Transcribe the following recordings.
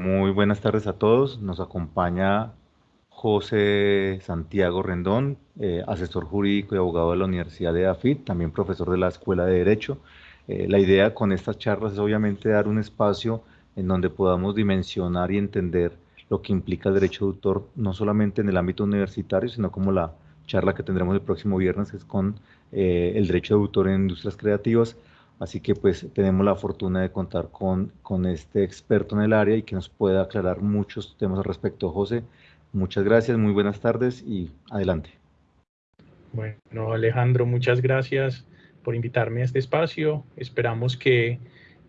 Muy buenas tardes a todos. Nos acompaña José Santiago Rendón, eh, asesor jurídico y abogado de la Universidad de AFIT, también profesor de la Escuela de Derecho. Eh, la idea con estas charlas es obviamente dar un espacio en donde podamos dimensionar y entender lo que implica el derecho de autor, no solamente en el ámbito universitario, sino como la charla que tendremos el próximo viernes, que es con eh, el derecho de autor en industrias creativas. Así que pues tenemos la fortuna de contar con, con este experto en el área y que nos pueda aclarar muchos temas al respecto. José, muchas gracias, muy buenas tardes y adelante. Bueno, Alejandro, muchas gracias por invitarme a este espacio. Esperamos que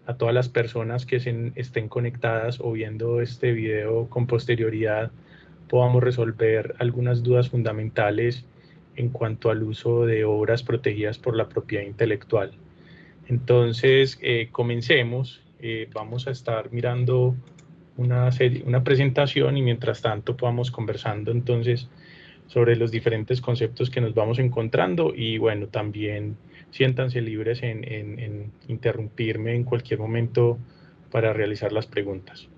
a todas las personas que estén conectadas o viendo este video con posterioridad podamos resolver algunas dudas fundamentales en cuanto al uso de obras protegidas por la propiedad intelectual. Entonces, eh, comencemos. Eh, vamos a estar mirando una, serie, una presentación y mientras tanto podamos conversando entonces sobre los diferentes conceptos que nos vamos encontrando y bueno, también siéntanse libres en, interrumpirme en cualquier momento para realizar las preguntas.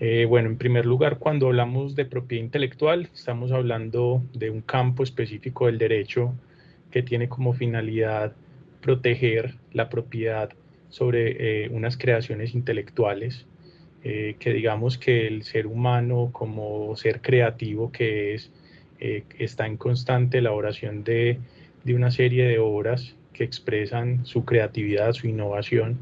Eh, bueno, en primer lugar, cuando hablamos de propiedad intelectual, estamos hablando de un campo específico del derecho que tiene como finalidad proteger la propiedad sobre eh, unas creaciones intelectuales, eh, que digamos que el ser humano como ser creativo que es, está en constante elaboración de de una serie de obras que expresan su creatividad, su innovación.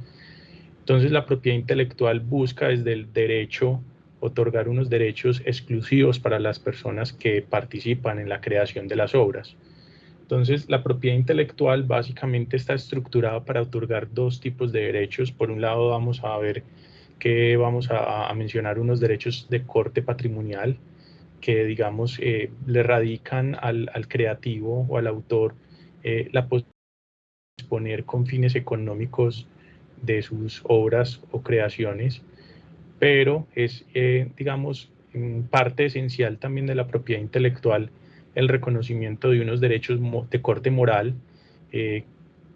Entonces la propiedad intelectual busca desde el derecho otorgar unos derechos exclusivos para las personas que participan en la creación de las obras. Entonces, la propiedad intelectual básicamente está estructurada para otorgar dos tipos de derechos. Por un lado, vamos a ver que vamos a, mencionar unos derechos de corte patrimonial que, digamos, eh, le radican al, al, creativo o al autor eh, la posibilidad de disponer con fines económicos de sus obras o creaciones, pero es, eh, digamos, parte esencial también de la propiedad intelectual el reconocimiento de unos derechos de corte moral, eh,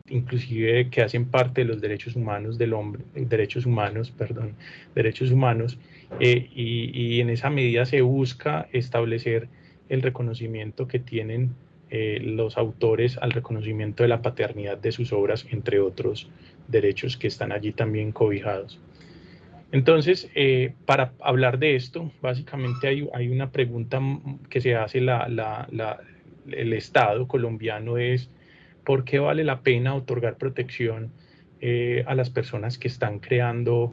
inclusive que hacen parte de los derechos humanos del hombre, derechos humanos, perdón, derechos humanos, y, y, en esa medida se busca establecer el reconocimiento que tienen eh, los autores al reconocimiento de la paternidad de sus obras, entre otros derechos que están allí también cobijados. Entonces, eh, para hablar de esto, básicamente hay, una pregunta que se hace la, el Estado colombiano es, ¿por qué vale la pena otorgar protección eh, a las personas que están creando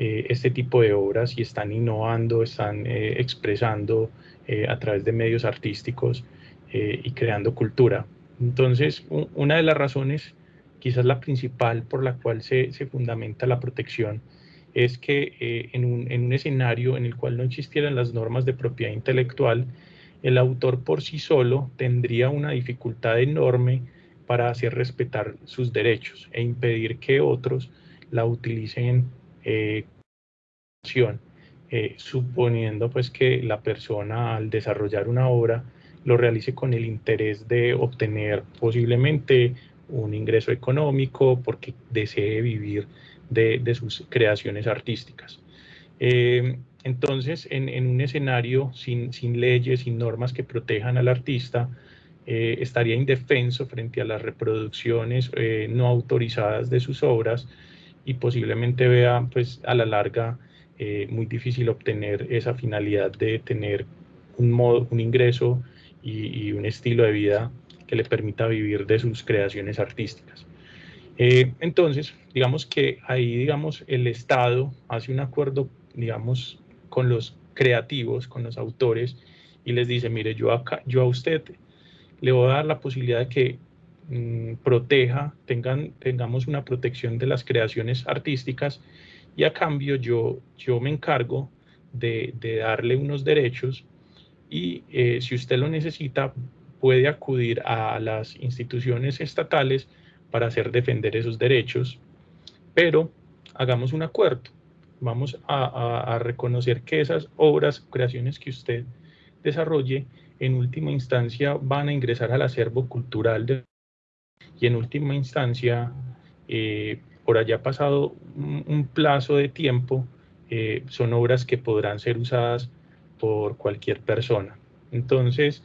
este tipo de obras y están innovando, están expresando a través de medios artísticos eh, y creando cultura. Entonces, una de las razones, quizás la principal por la cual se, se fundamenta la protección, es que eh, en, un, en, un, escenario en el cual no existieran las normas de propiedad intelectual, el autor por sí solo tendría una dificultad enorme para hacer respetar sus derechos e impedir que otros la utilicen eh, eh, suponiendo pues que la persona al desarrollar una obra lo realice con el interés de obtener posiblemente un ingreso económico porque desee vivir de, sus creaciones artísticas. Eh, entonces, en, un escenario sin, leyes, sin normas que protejan al artista, eh, estaría indefenso frente a las reproducciones eh, no autorizadas de sus obras y posiblemente vea pues, a la larga muy difícil obtener esa finalidad de tener un, modo, un ingreso y, un estilo de vida que le permita vivir de sus creaciones artísticas. Eh, entonces, digamos que ahí, digamos, el Estado hace un acuerdo, digamos, con los creativos, con los autores, y les dice, mire, yo, acá, yo a usted le voy a dar la posibilidad de que mm, proteja, tengan, tengamos una protección de las creaciones artísticas, y a cambio yo, yo me encargo de, de darle unos derechos y eh, si usted lo necesita, puede acudir a las instituciones estatales para hacer defender esos derechos, pero hagamos un acuerdo. Vamos a, reconocer que esas obras, creaciones que usted desarrolle, en última instancia van a ingresar al acervo cultural y en última instancia, eh, por allá pasado un, plazo de tiempo, eh, son obras que podrán ser usadas por cualquier persona. Entonces,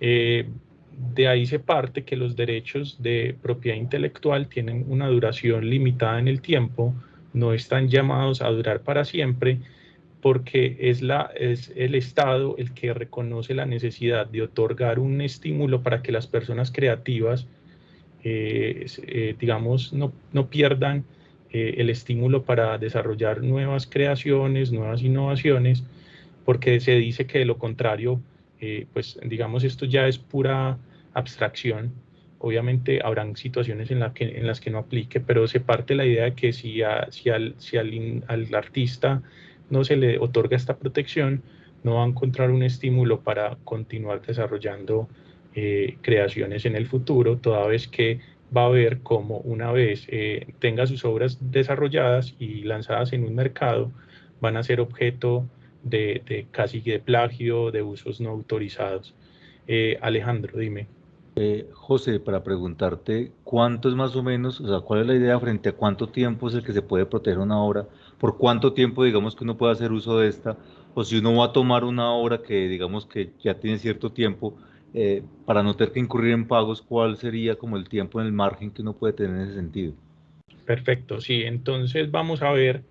eh, de ahí se parte que los derechos de propiedad intelectual tienen una duración limitada en el tiempo, no están llamados a durar para siempre, porque es, la, es el Estado el que reconoce la necesidad de otorgar un estímulo para que las personas creativas, eh, eh, digamos, no, no pierdan eh, el estímulo para desarrollar nuevas creaciones, nuevas innovaciones, porque se dice que de lo contrario, pues digamos, esto ya es pura abstracción. Obviamente habrán situaciones en, la que, en las que no aplique, pero se parte la idea de que si, si, al, si al, artista no se le otorga esta protección, no va a encontrar un estímulo para continuar desarrollando eh, creaciones en el futuro, toda vez que va a ver como una vez eh, tenga sus obras desarrolladas y lanzadas en un mercado, van a ser objeto de, casi de plagio, de usos no autorizados. Eh, Alejandro, dime. José, para preguntarte, ¿cuánto es más o menos, o sea, cuál es la idea frente a cuánto tiempo es el que se puede proteger una obra por cuánto tiempo digamos que uno puede hacer uso de esta, o si uno va a tomar una obra que digamos que ya tiene cierto tiempo, eh, para no tener que incurrir en pagos, ¿cuál sería como el tiempo en el margen que uno puede tener en ese sentido? Perfecto, sí, entonces vamos a ver,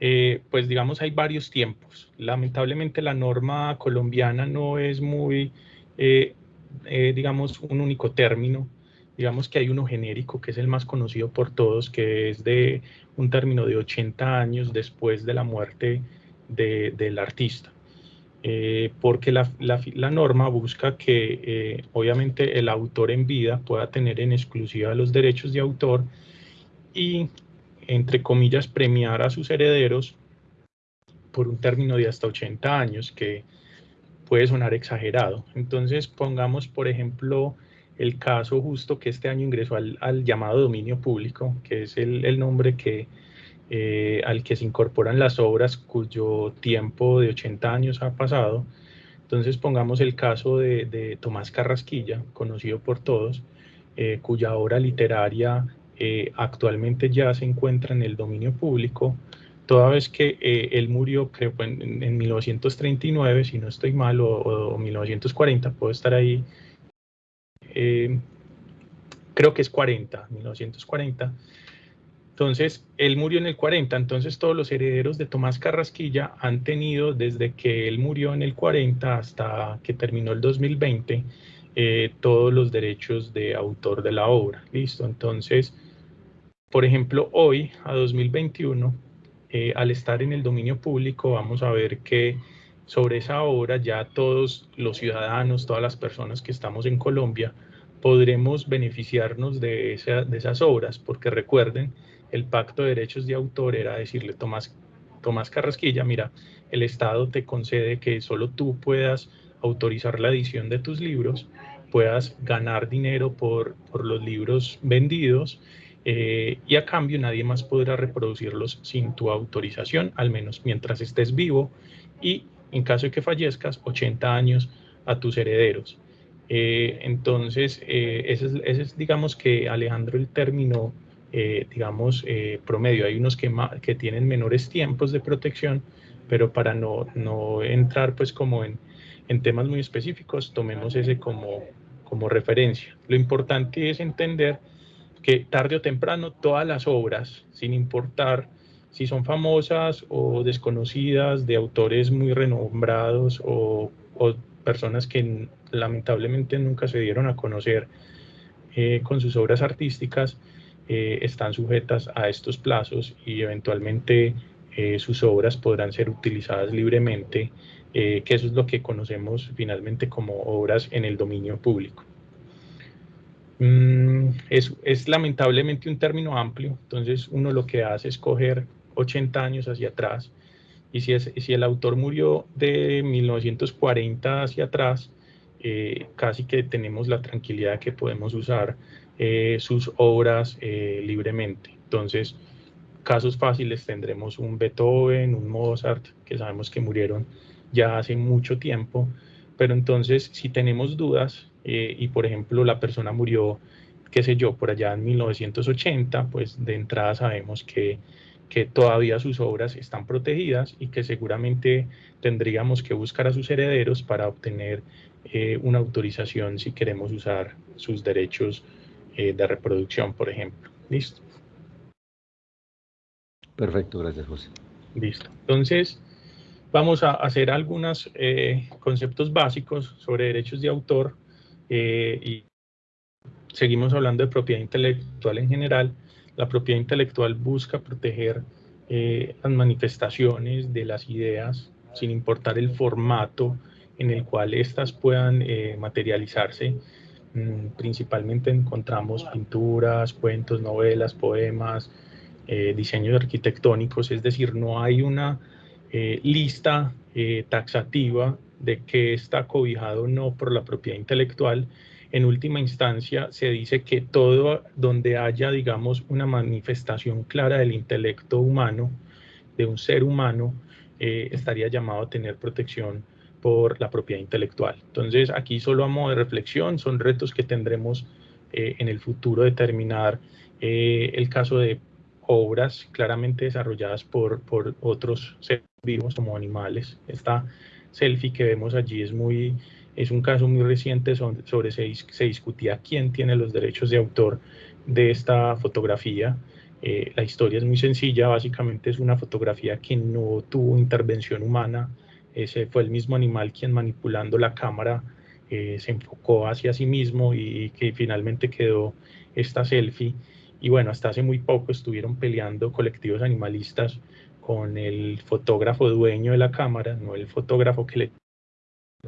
eh, pues digamos hay varios tiempos. Lamentablemente la norma colombiana no es muy, eh, digamos, un único término digamos que hay uno genérico que es el más conocido por todos, que es de un término de 80 años después de la muerte del artista. Eh, porque la, norma busca que eh, obviamente el autor en vida pueda tener en exclusiva los derechos de autor y, entre comillas, premiar a sus herederos por un término de hasta 80 años, que puede sonar exagerado. Entonces, pongamos, por ejemplo, el caso justo que este año ingresó al, llamado dominio público, que es el, nombre que, eh, al que se incorporan las obras cuyo tiempo de 80 años ha pasado. Entonces pongamos el caso de, Tomás Carrasquilla, conocido por todos, eh, cuya obra literaria eh, actualmente ya se encuentra en el dominio público, toda vez que él murió, creo, en, en, 1939, si no estoy mal, o, o 1940, puedo estar ahí eh, creo que es 40, 1940. Entonces, él murió en el 40, entonces todos los herederos de Tomás Carrasquilla han tenido desde que él murió en el 40 hasta que terminó el 2020 eh, todos los derechos de autor de la obra. Listo, entonces, por ejemplo, hoy, a 2021, eh, al estar en el dominio público, vamos a ver que sobre esa obra ya todos los ciudadanos, todas las personas que estamos en Colombia, podremos beneficiarnos de, esas obras, porque recuerden, el pacto de derechos de autor era decirle, Tomás, Tomás Carrasquilla, mira, el Estado te concede que solo tú puedas autorizar la edición de tus libros, puedas ganar dinero por los libros vendidos eh, y a cambio nadie más podrá reproducirlos sin tu autorización, al menos mientras estés vivo y en caso de que fallezcas, 80 años a tus herederos. Eh, entonces, eh, ese, es, digamos que Alejandro el término, digamos, promedio. Hay unos que, que tienen menores tiempos de protección, pero para no, no entrar pues como en, en, temas muy específicos, tomemos ese como, como referencia. Lo importante es entender que tarde o temprano todas las obras, sin importar si son famosas o desconocidas de autores muy renombrados o, personas que lamentablemente nunca se dieron a conocer eh, con sus obras artísticas, eh, están sujetas a estos plazos y eventualmente eh, sus obras podrán ser utilizadas libremente, que eso es lo que conocemos finalmente como obras en el dominio público. Mm, es, es, lamentablemente un término amplio, entonces uno lo que hace es coger 80 años hacia atrás. Y si, es, si el autor murió de 1940 hacia atrás, eh, casi que tenemos la tranquilidad que podemos usar eh, sus obras eh, libremente. Entonces, casos fáciles tendremos un Beethoven, un Mozart, que sabemos que murieron ya hace mucho tiempo, pero entonces si tenemos dudas y por ejemplo la persona murió, qué sé yo, por allá en 1980, pues de entrada sabemos que que todavía sus obras están protegidas y que seguramente tendríamos que buscar a sus herederos para obtener eh, una autorización si queremos usar sus derechos eh, de reproducción, por ejemplo. ¿Listo? Perfecto, gracias José. Listo. Entonces, vamos a hacer algunos eh, conceptos básicos sobre derechos de autor y seguimos hablando de propiedad intelectual en general. La propiedad intelectual busca proteger las manifestaciones de las ideas sin importar el formato en el cual éstas puedan eh, materializarse. Mm, principalmente encontramos pinturas, cuentos, novelas, poemas, eh, diseños arquitectónicos, es decir, no hay una eh, lista taxativa de que está cobijado o no por la propiedad intelectual. En última instancia, se dice que todo donde haya, digamos, una manifestación clara del intelecto humano, de un ser humano, estaría llamado a tener protección por la propiedad intelectual. Entonces, aquí solo a modo de reflexión, son retos que tendremos eh, en el futuro determinar eh, el caso de obras claramente desarrolladas por, por otros seres vivos como animales. Esta selfie que vemos allí es muy es un caso muy reciente sobre, se, se, discutía quién tiene los derechos de autor de esta fotografía. Eh, la historia es muy sencilla, básicamente es una fotografía que no tuvo intervención humana, ese fue el mismo animal quien manipulando la cámara eh, se enfocó hacia sí mismo y que finalmente quedó esta selfie. Y bueno, hasta hace muy poco estuvieron peleando colectivos animalistas con el fotógrafo dueño de la cámara, no el fotógrafo que le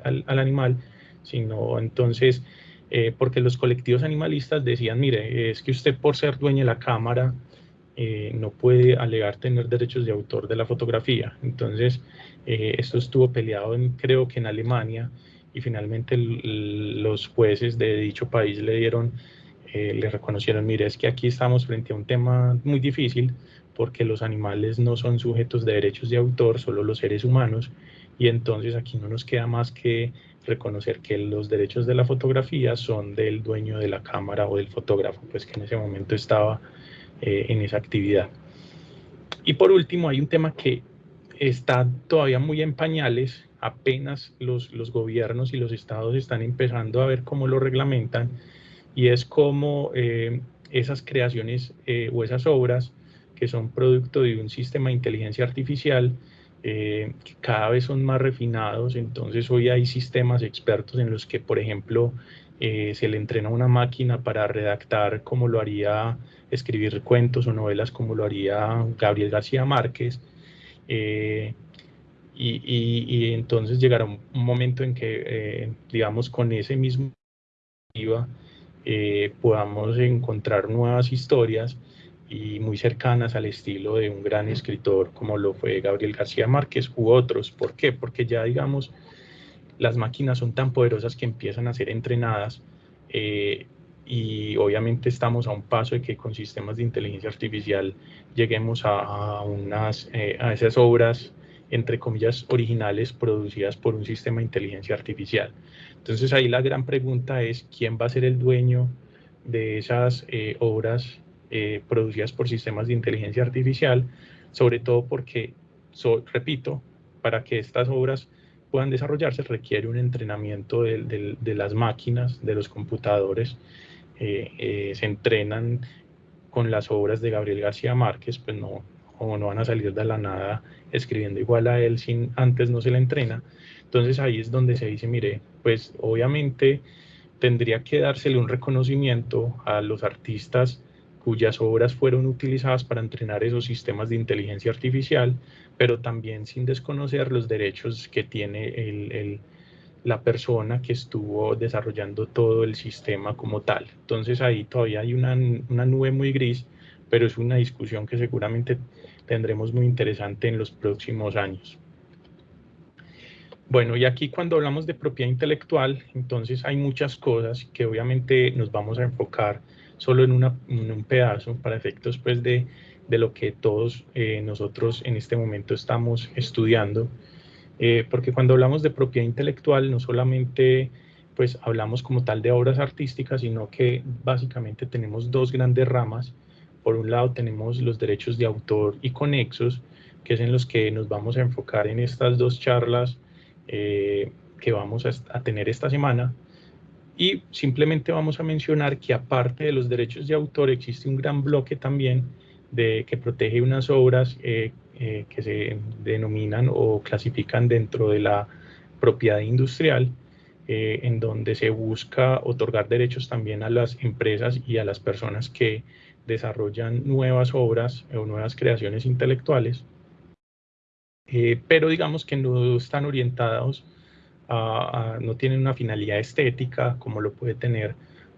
al, al animal, sino entonces, eh, porque los colectivos animalistas decían, mire, es que usted por ser dueño de la cámara eh, no puede alegar tener derechos de autor de la fotografía. Entonces, eh, esto estuvo peleado en, creo que en Alemania y finalmente los jueces de dicho país le dieron, eh, le reconocieron, mire, es que aquí estamos frente a un tema muy difícil porque los animales no son sujetos de derechos de autor, solo los seres humanos, y entonces aquí no nos queda más que reconocer que los derechos de la fotografía son del dueño de la cámara o del fotógrafo, pues que en ese momento estaba eh, en esa actividad. Y por último, hay un tema que está todavía muy en pañales, apenas los, los gobiernos y los estados están empezando a ver cómo lo reglamentan, y es cómo eh, esas creaciones eh, o esas obras que son producto de un sistema de inteligencia artificial, que cada vez son más refinados, entonces hoy hay sistemas expertos en los que, por ejemplo, se le entrena una máquina para redactar como lo haría escribir cuentos o novelas como lo haría Gabriel García Márquez. Eh, y, entonces llegará un, momento en que, eh, digamos, con ese mismo eh, podamos encontrar nuevas historias y muy cercanas al estilo de un gran escritor como lo fue Gabriel García Márquez u otros. ¿Por qué? Porque ya, digamos, las máquinas son tan poderosas que empiezan a ser entrenadas y obviamente estamos a un paso de que con sistemas de inteligencia artificial lleguemos a, unas, eh, a esas obras, entre comillas, originales producidas por un sistema de inteligencia artificial. Entonces ahí la gran pregunta es, ¿quién va a ser el dueño de esas eh, obras eh, producidas por sistemas de inteligencia artificial? Sobre todo porque, repito, para que estas obras puedan desarrollarse requiere un entrenamiento de, las máquinas, de los computadores, eh, eh, se entrenan con las obras de Gabriel García Márquez, pues no, o no van a salir de la nada escribiendo igual a él sin antes no se le entrena. Entonces ahí es donde se dice, mire, pues obviamente tendría que dársele un reconocimiento a los artistas cuyas obras fueron utilizadas para entrenar esos sistemas de inteligencia artificial, pero también sin desconocer los derechos que tiene el, el la persona que estuvo desarrollando todo el sistema como tal. Entonces ahí todavía hay una, una, nube muy gris, pero es una discusión que seguramente tendremos muy interesante en los próximos años. Bueno, y aquí cuando hablamos de propiedad intelectual, entonces hay muchas cosas que obviamente nos vamos a enfocar solo en, una, un pedazo para efectos pues de, de lo que todos eh, nosotros en este momento estamos estudiando. Eh, porque cuando hablamos de propiedad intelectual no solamente pues hablamos como tal de obras artísticas, sino que básicamente tenemos dos grandes ramas. Por un lado tenemos los derechos de autor y conexos, que es en los que nos vamos a enfocar en estas dos charlas eh, que vamos a, tener esta semana. Y simplemente vamos a mencionar que aparte de los derechos de autor existe un gran bloque también de, que protege unas obras eh, eh, que se denominan o clasifican dentro de la propiedad industrial, en donde se busca otorgar derechos también a las empresas y a las personas que desarrollan nuevas obras o nuevas creaciones intelectuales. Eh, pero digamos que no están orientados no tienen una finalidad estética como lo puede tener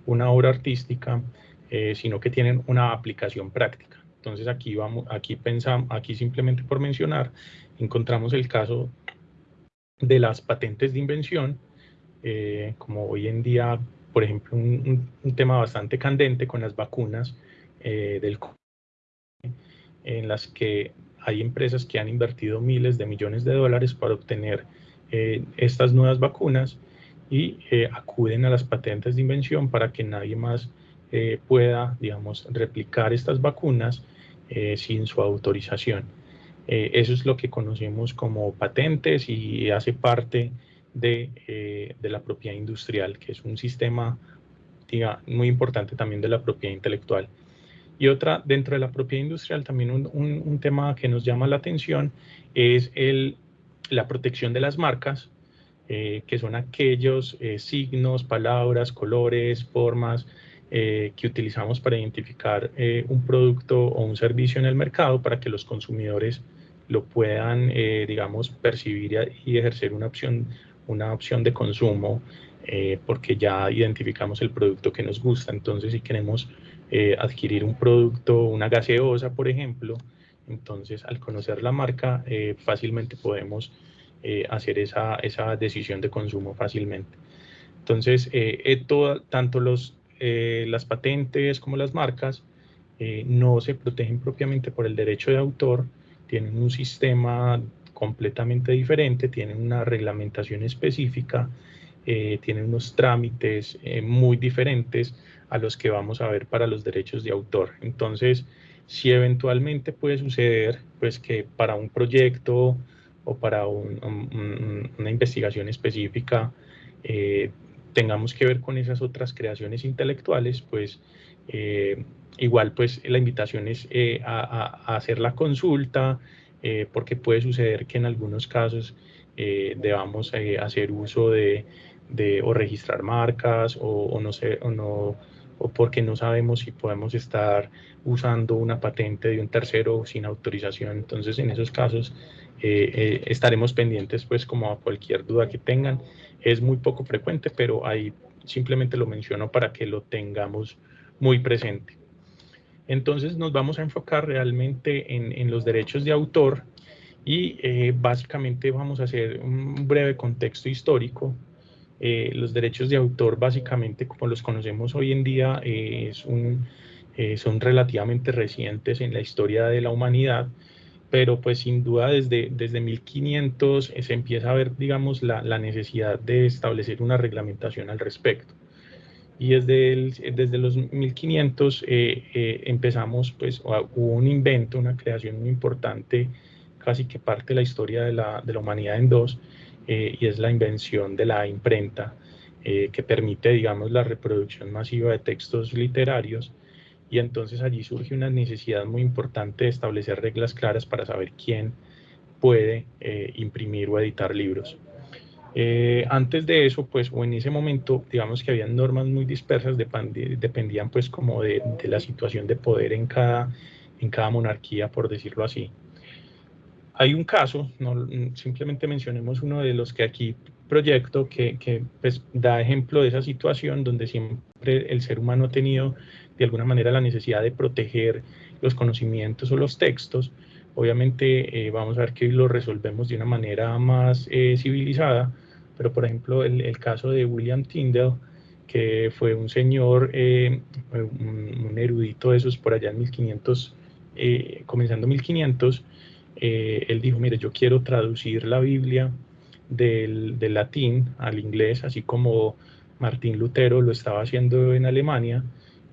una obra artística, eh, sino que tienen una aplicación práctica. Entonces aquí vamos, aquí pensamos, aquí simplemente por mencionar, encontramos el caso de las patentes de invención, eh, como hoy en día, por ejemplo, un, tema bastante candente con las vacunas del en las que hay empresas que han invertido miles de millones de dólares para obtener eh, estas nuevas vacunas y eh, acuden a las patentes de invención para que nadie más eh, pueda, digamos, replicar estas vacunas sin su autorización. eso es lo que conocemos como patentes y hace parte de, de la propiedad industrial, que es un sistema diga, muy importante también de la propiedad intelectual. Y otra, dentro de la propiedad industrial, también un, un, tema que nos llama la atención es el, la protección de las marcas, eh, que son aquellos eh, signos, palabras, colores, formas eh, que utilizamos para identificar un producto o un servicio en el mercado para que los consumidores lo puedan, digamos, percibir y ejercer una opción, una opción de consumo porque ya identificamos el producto que nos gusta. Entonces, si queremos adquirir un producto, una gaseosa, por ejemplo, entonces al conocer la marca eh, fácilmente podemos eh, hacer esa, esa, decisión de consumo fácilmente. Entonces, todo, tanto los, las patentes como las marcas no se protegen propiamente por el derecho de autor, tienen un sistema completamente diferente, tienen una reglamentación específica, tienen unos trámites muy diferentes, a los que vamos a ver para los derechos de autor. Entonces, si eventualmente puede suceder, pues que para un proyecto o para una investigación específica eh, tengamos que ver con esas otras creaciones intelectuales, pues eh, igual pues la invitación es eh, a, hacer la consulta, porque puede suceder que en algunos casos debamos hacer uso de, o registrar marcas o no sé, o no o porque no sabemos si podemos estar usando una patente de un tercero sin autorización. Entonces, en esos casos eh, eh, estaremos pendientes, pues, como a cualquier duda que tengan. Es muy poco frecuente, pero ahí simplemente lo menciono para que lo tengamos muy presente. Entonces, nos vamos a enfocar realmente en, los derechos de autor y eh, básicamente vamos a hacer un breve contexto histórico eh, los derechos de autor, básicamente, como los conocemos hoy en día, eh, eh, son relativamente recientes en la historia de la humanidad, pero pues sin duda desde, desde 1500 se empieza a ver, digamos, la, necesidad de establecer una reglamentación al respecto. Y desde, desde los 1500 empezamos, pues, hubo un invento, una creación muy importante, casi que parte de la historia de la, de la humanidad en dos, eh, y es la invención de la imprenta eh, que permite, digamos, la reproducción masiva de textos literarios y entonces allí surge una necesidad muy importante de establecer reglas claras para saber quién puede eh, imprimir o editar libros. antes de eso, pues, o en ese momento, digamos que habían normas muy dispersas, dependían pues como de, de, la situación de poder en cada, en cada monarquía, por decirlo así. Hay un caso, no, simplemente mencionemos uno de los que aquí proyecto que, que pues, da ejemplo de esa situación donde siempre el ser humano ha tenido de alguna manera la necesidad de proteger los conocimientos o los textos. Obviamente eh, vamos a ver que lo resolvemos de una manera más eh, civilizada, pero por ejemplo el, el, caso de William Tyndale, que fue un señor, eh, un, un, erudito de esos por allá en 1500, comenzando 1500, eh, él dijo, mire, yo quiero traducir la Biblia del, latín al inglés, así como Martín Lutero lo estaba haciendo en Alemania,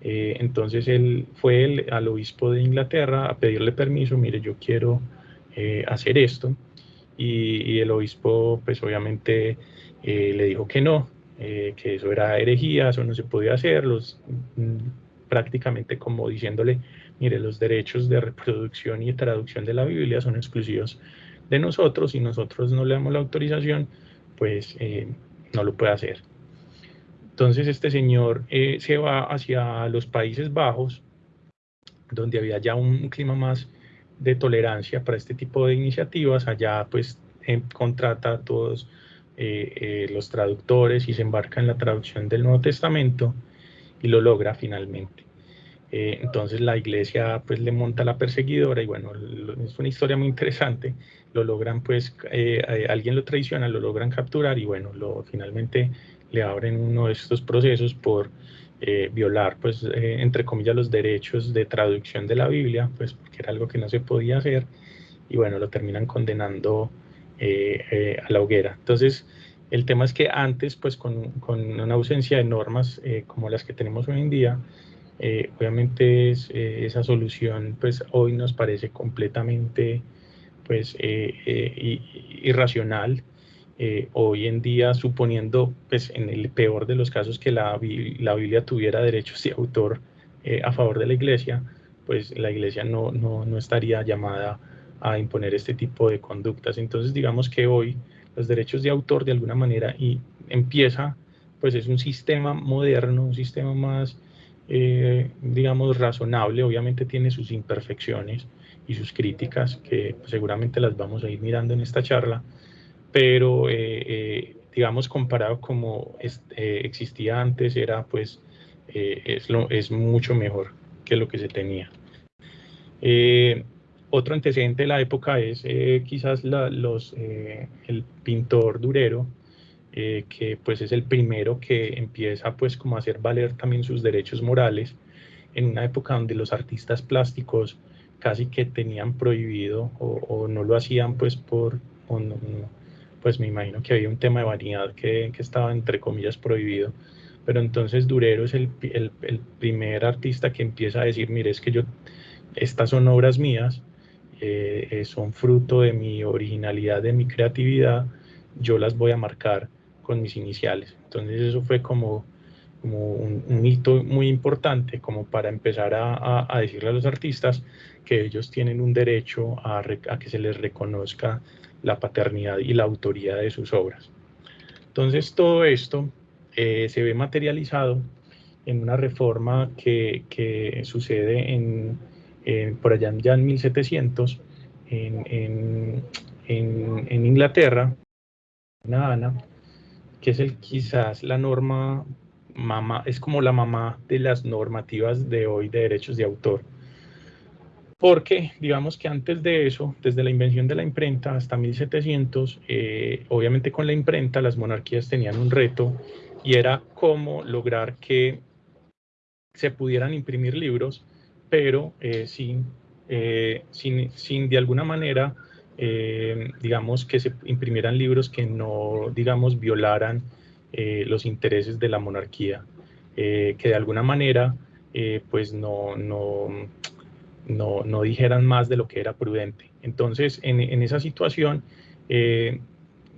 Eh, entonces él fue al obispo de Inglaterra a pedirle permiso, mire, yo quiero eh, hacer esto. Y, el obispo, pues obviamente eh, le dijo que no, que eso era herejía, eso no se podía hacer, los, mm, prácticamente como diciéndole, mire, los derechos de reproducción y traducción de la Biblia son exclusivos de nosotros y nosotros no le damos la autorización, pues no lo puede hacer. Entonces este señor eh, se va hacia los Países Bajos, donde había ya un clima más de tolerancia para este tipo de iniciativas. Allá pues em, contrata a todos eh, eh, los traductores y se embarca en la traducción del Nuevo Testamento y lo logra finalmente. Entonces la iglesia pues le monta la perseguidora y bueno, es una historia muy interesante. Lo logran pues, alguien lo traiciona, lo logran capturar y bueno, lo, finalmente le abren uno de estos procesos por eh, violar, pues, eh, entre comillas, los derechos de traducción de la Biblia, pues, porque era algo que no se podía hacer, y bueno, lo terminan condenando eh, a la hoguera. Entonces, el tema es que antes, pues, con, con una ausencia de normas como las que tenemos hoy en día, obviamente es, esa solución, pues, hoy nos parece completamente, pues, irracional, eh, hoy en día, suponiendo, pues en el peor de los casos, que la, la Biblia tuviera derechos de autor eh, a favor de la iglesia, pues la iglesia no, no, no, estaría llamada a imponer este tipo de conductas. Entonces, digamos que hoy los derechos de autor de alguna manera y empieza, pues es un sistema moderno, un sistema más, eh, digamos, razonable, obviamente tiene sus imperfecciones y sus críticas, que seguramente las vamos a ir mirando en esta charla, pero eh, eh, digamos comparado como eh, existía antes era pues es, lo, es mucho mejor que lo que se tenía. otro antecedente de la época es quizás la, los, el pintor Durero, que pues es el primero que empieza pues como a hacer valer también sus derechos morales en una época donde los artistas plásticos casi que tenían prohibido o, no lo hacían pues por pues me imagino que había un tema de vanidad que, que estaba entre comillas prohibido. Pero entonces Durero es el, el, el, primer artista que empieza a decir, mire, es que yo, estas son obras mías, eh, eh, son fruto de mi originalidad, de mi creatividad, yo las voy a marcar con mis iniciales. Entonces eso fue como, como un, un hito muy importante como para empezar a, a, a, decirle a los artistas que ellos tienen un derecho a, a que se les reconozca la paternidad y la autoría de sus obras. Entonces todo esto eh, se ve materializado en una reforma que, que sucede en, por allá ya en 1700 en, en, en Inglaterra, Ana, que es el, quizás la norma, mamá, es como la mamá de las normativas de hoy de derechos de autor. Porque digamos que antes de eso, desde la invención de la imprenta hasta 1700, eh, obviamente con la imprenta las monarquías tenían un reto y era cómo lograr que se pudieran imprimir libros, pero eh, eh, sin, sin, de alguna manera, digamos, que se imprimieran libros que no, digamos, violaran los intereses de la monarquía, que de alguna manera, pues no, no no, no dijeran más de lo que era prudente. Entonces, en, esa situación, eh,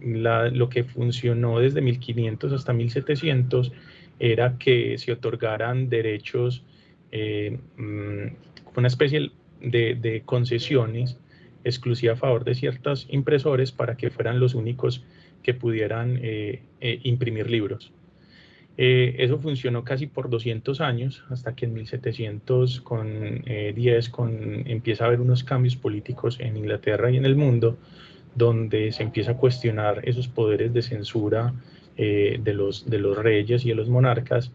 lo que funcionó desde 1500 hasta 1700 era que se otorgaran derechos, eh, mm, una especie de, concesiones exclusivas a favor de ciertos impresores para que fueran los únicos que pudieran eh, imprimir libros. Eh, eso funcionó casi por 200 años, hasta que en 1710 con, eh, empieza a haber unos cambios políticos en Inglaterra y en el mundo, donde se empieza a cuestionar esos poderes de censura eh, de los reyes y de los monarcas,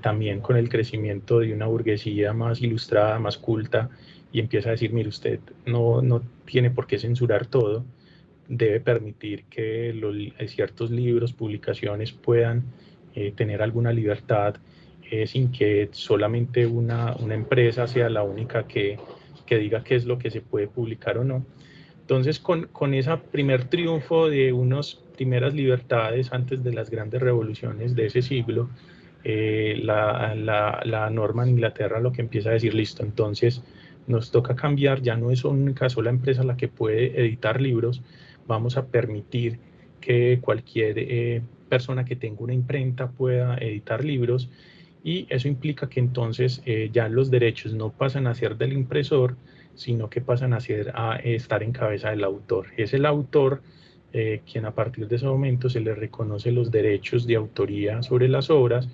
también con el crecimiento de una burguesía más ilustrada, más culta, y empieza a decir, mire, usted no, no tiene por qué censurar todo, debe permitir que los, ciertos libros, publicaciones puedan eh, tener alguna libertad eh, sin que solamente una, una, empresa sea la única que, que, diga qué es lo que se puede publicar o no. Entonces, con, con ese primer triunfo de unas primeras libertades antes de las grandes revoluciones de ese siglo, eh, la, la, norma en Inglaterra lo que empieza a decir, listo, entonces nos toca cambiar, ya no es una sola empresa la que puede editar libros, vamos a permitir que cualquier eh, persona que tenga una imprenta pueda editar libros y eso implica que entonces eh, ya los derechos no pasan a ser del impresor, sino que pasan a, ser, a estar en cabeza del autor. Es el autor quien a partir de ese momento se le reconoce los derechos de autoría sobre las obras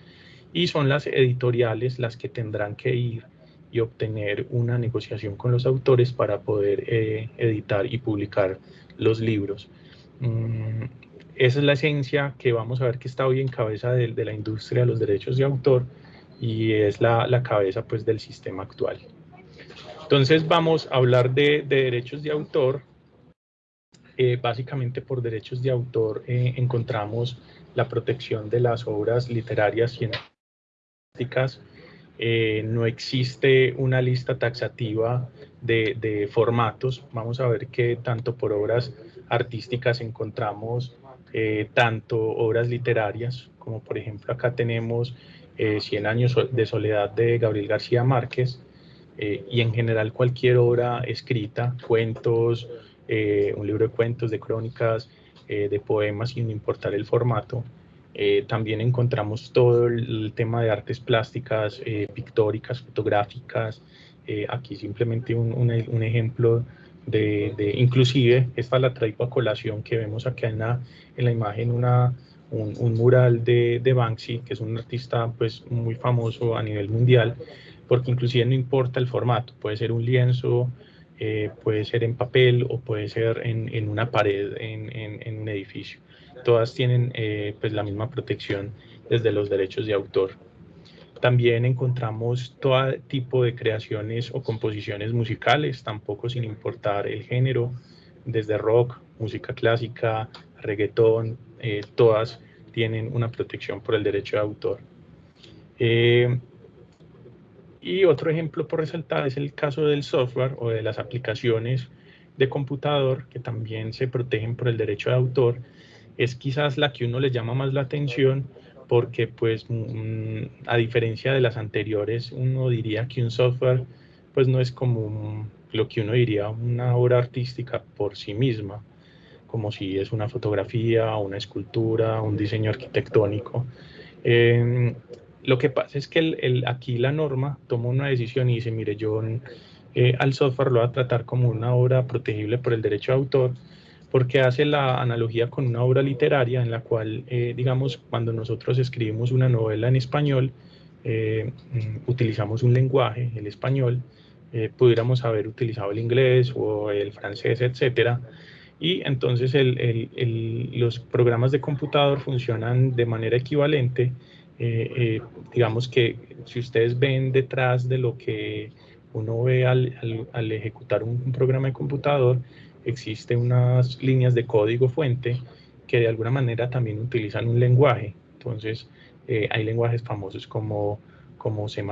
y son las editoriales las que tendrán que ir y obtener una negociación con los autores para poder eh, editar y publicar los libros. Mm, esa es la esencia que vamos a ver que está hoy en cabeza de, la industria de los derechos de autor y es la, la, cabeza pues del sistema actual. Entonces vamos a hablar de, de derechos de autor. Eh, básicamente por derechos de autor eh, encontramos la protección de las obras literarias y eh, no existe una lista taxativa de, formatos. Vamos a ver que tanto por obras artísticas encontramos eh, tanto obras literarias, como por ejemplo acá tenemos eh, 100 años de soledad de Gabriel García Márquez, eh, y en general cualquier obra escrita, cuentos, un libro de cuentos, de crónicas, de poemas, sin importar el formato, eh, también encontramos todo el, tema de artes plásticas, eh, pictóricas, fotográficas. Eh, aquí simplemente un, un, ejemplo de, de, inclusive, esta la traigo a colación que vemos acá en la, en la imagen, una, un, un, mural de, de, Banksy, que es un artista pues, muy famoso a nivel mundial, porque inclusive no importa el formato, puede ser un lienzo, puede ser en papel o puede ser en, en una pared en, en, en un edificio todas tienen eh, pues la misma protección desde los derechos de autor. También encontramos todo tipo de creaciones o composiciones musicales, tampoco sin importar el género, desde rock, música clásica, reggaetón, eh, todas tienen una protección por el derecho de autor. Eh, y otro ejemplo por resaltar es el caso del software o de las aplicaciones de computador que también se protegen por el derecho de autor es quizás la que uno le llama más la atención porque pues mm, a diferencia de las anteriores uno diría que un software pues no es como lo que uno diría una obra artística por sí misma como si es una fotografía, una escultura, un diseño arquitectónico. Em, lo que pasa es que el, aquí la norma toma una decisión y dice, mire, yo eh, al software lo voy a tratar como una obra protegible por el derecho de autor, porque hace la analogía con una obra literaria en la cual, eh, digamos, cuando nosotros escribimos una novela en español, eh, mm, utilizamos un lenguaje, el español, eh, pudiéramos haber utilizado el inglés o el francés, etcétera, y entonces el, el, los programas de computador funcionan de manera equivalente. digamos que si ustedes ven detrás de lo que uno ve al, al, al ejecutar un, un programa de computador, existen unas líneas de código fuente que de alguna manera también utilizan un lenguaje. Entonces, eh, hay lenguajes famosos como, como C++,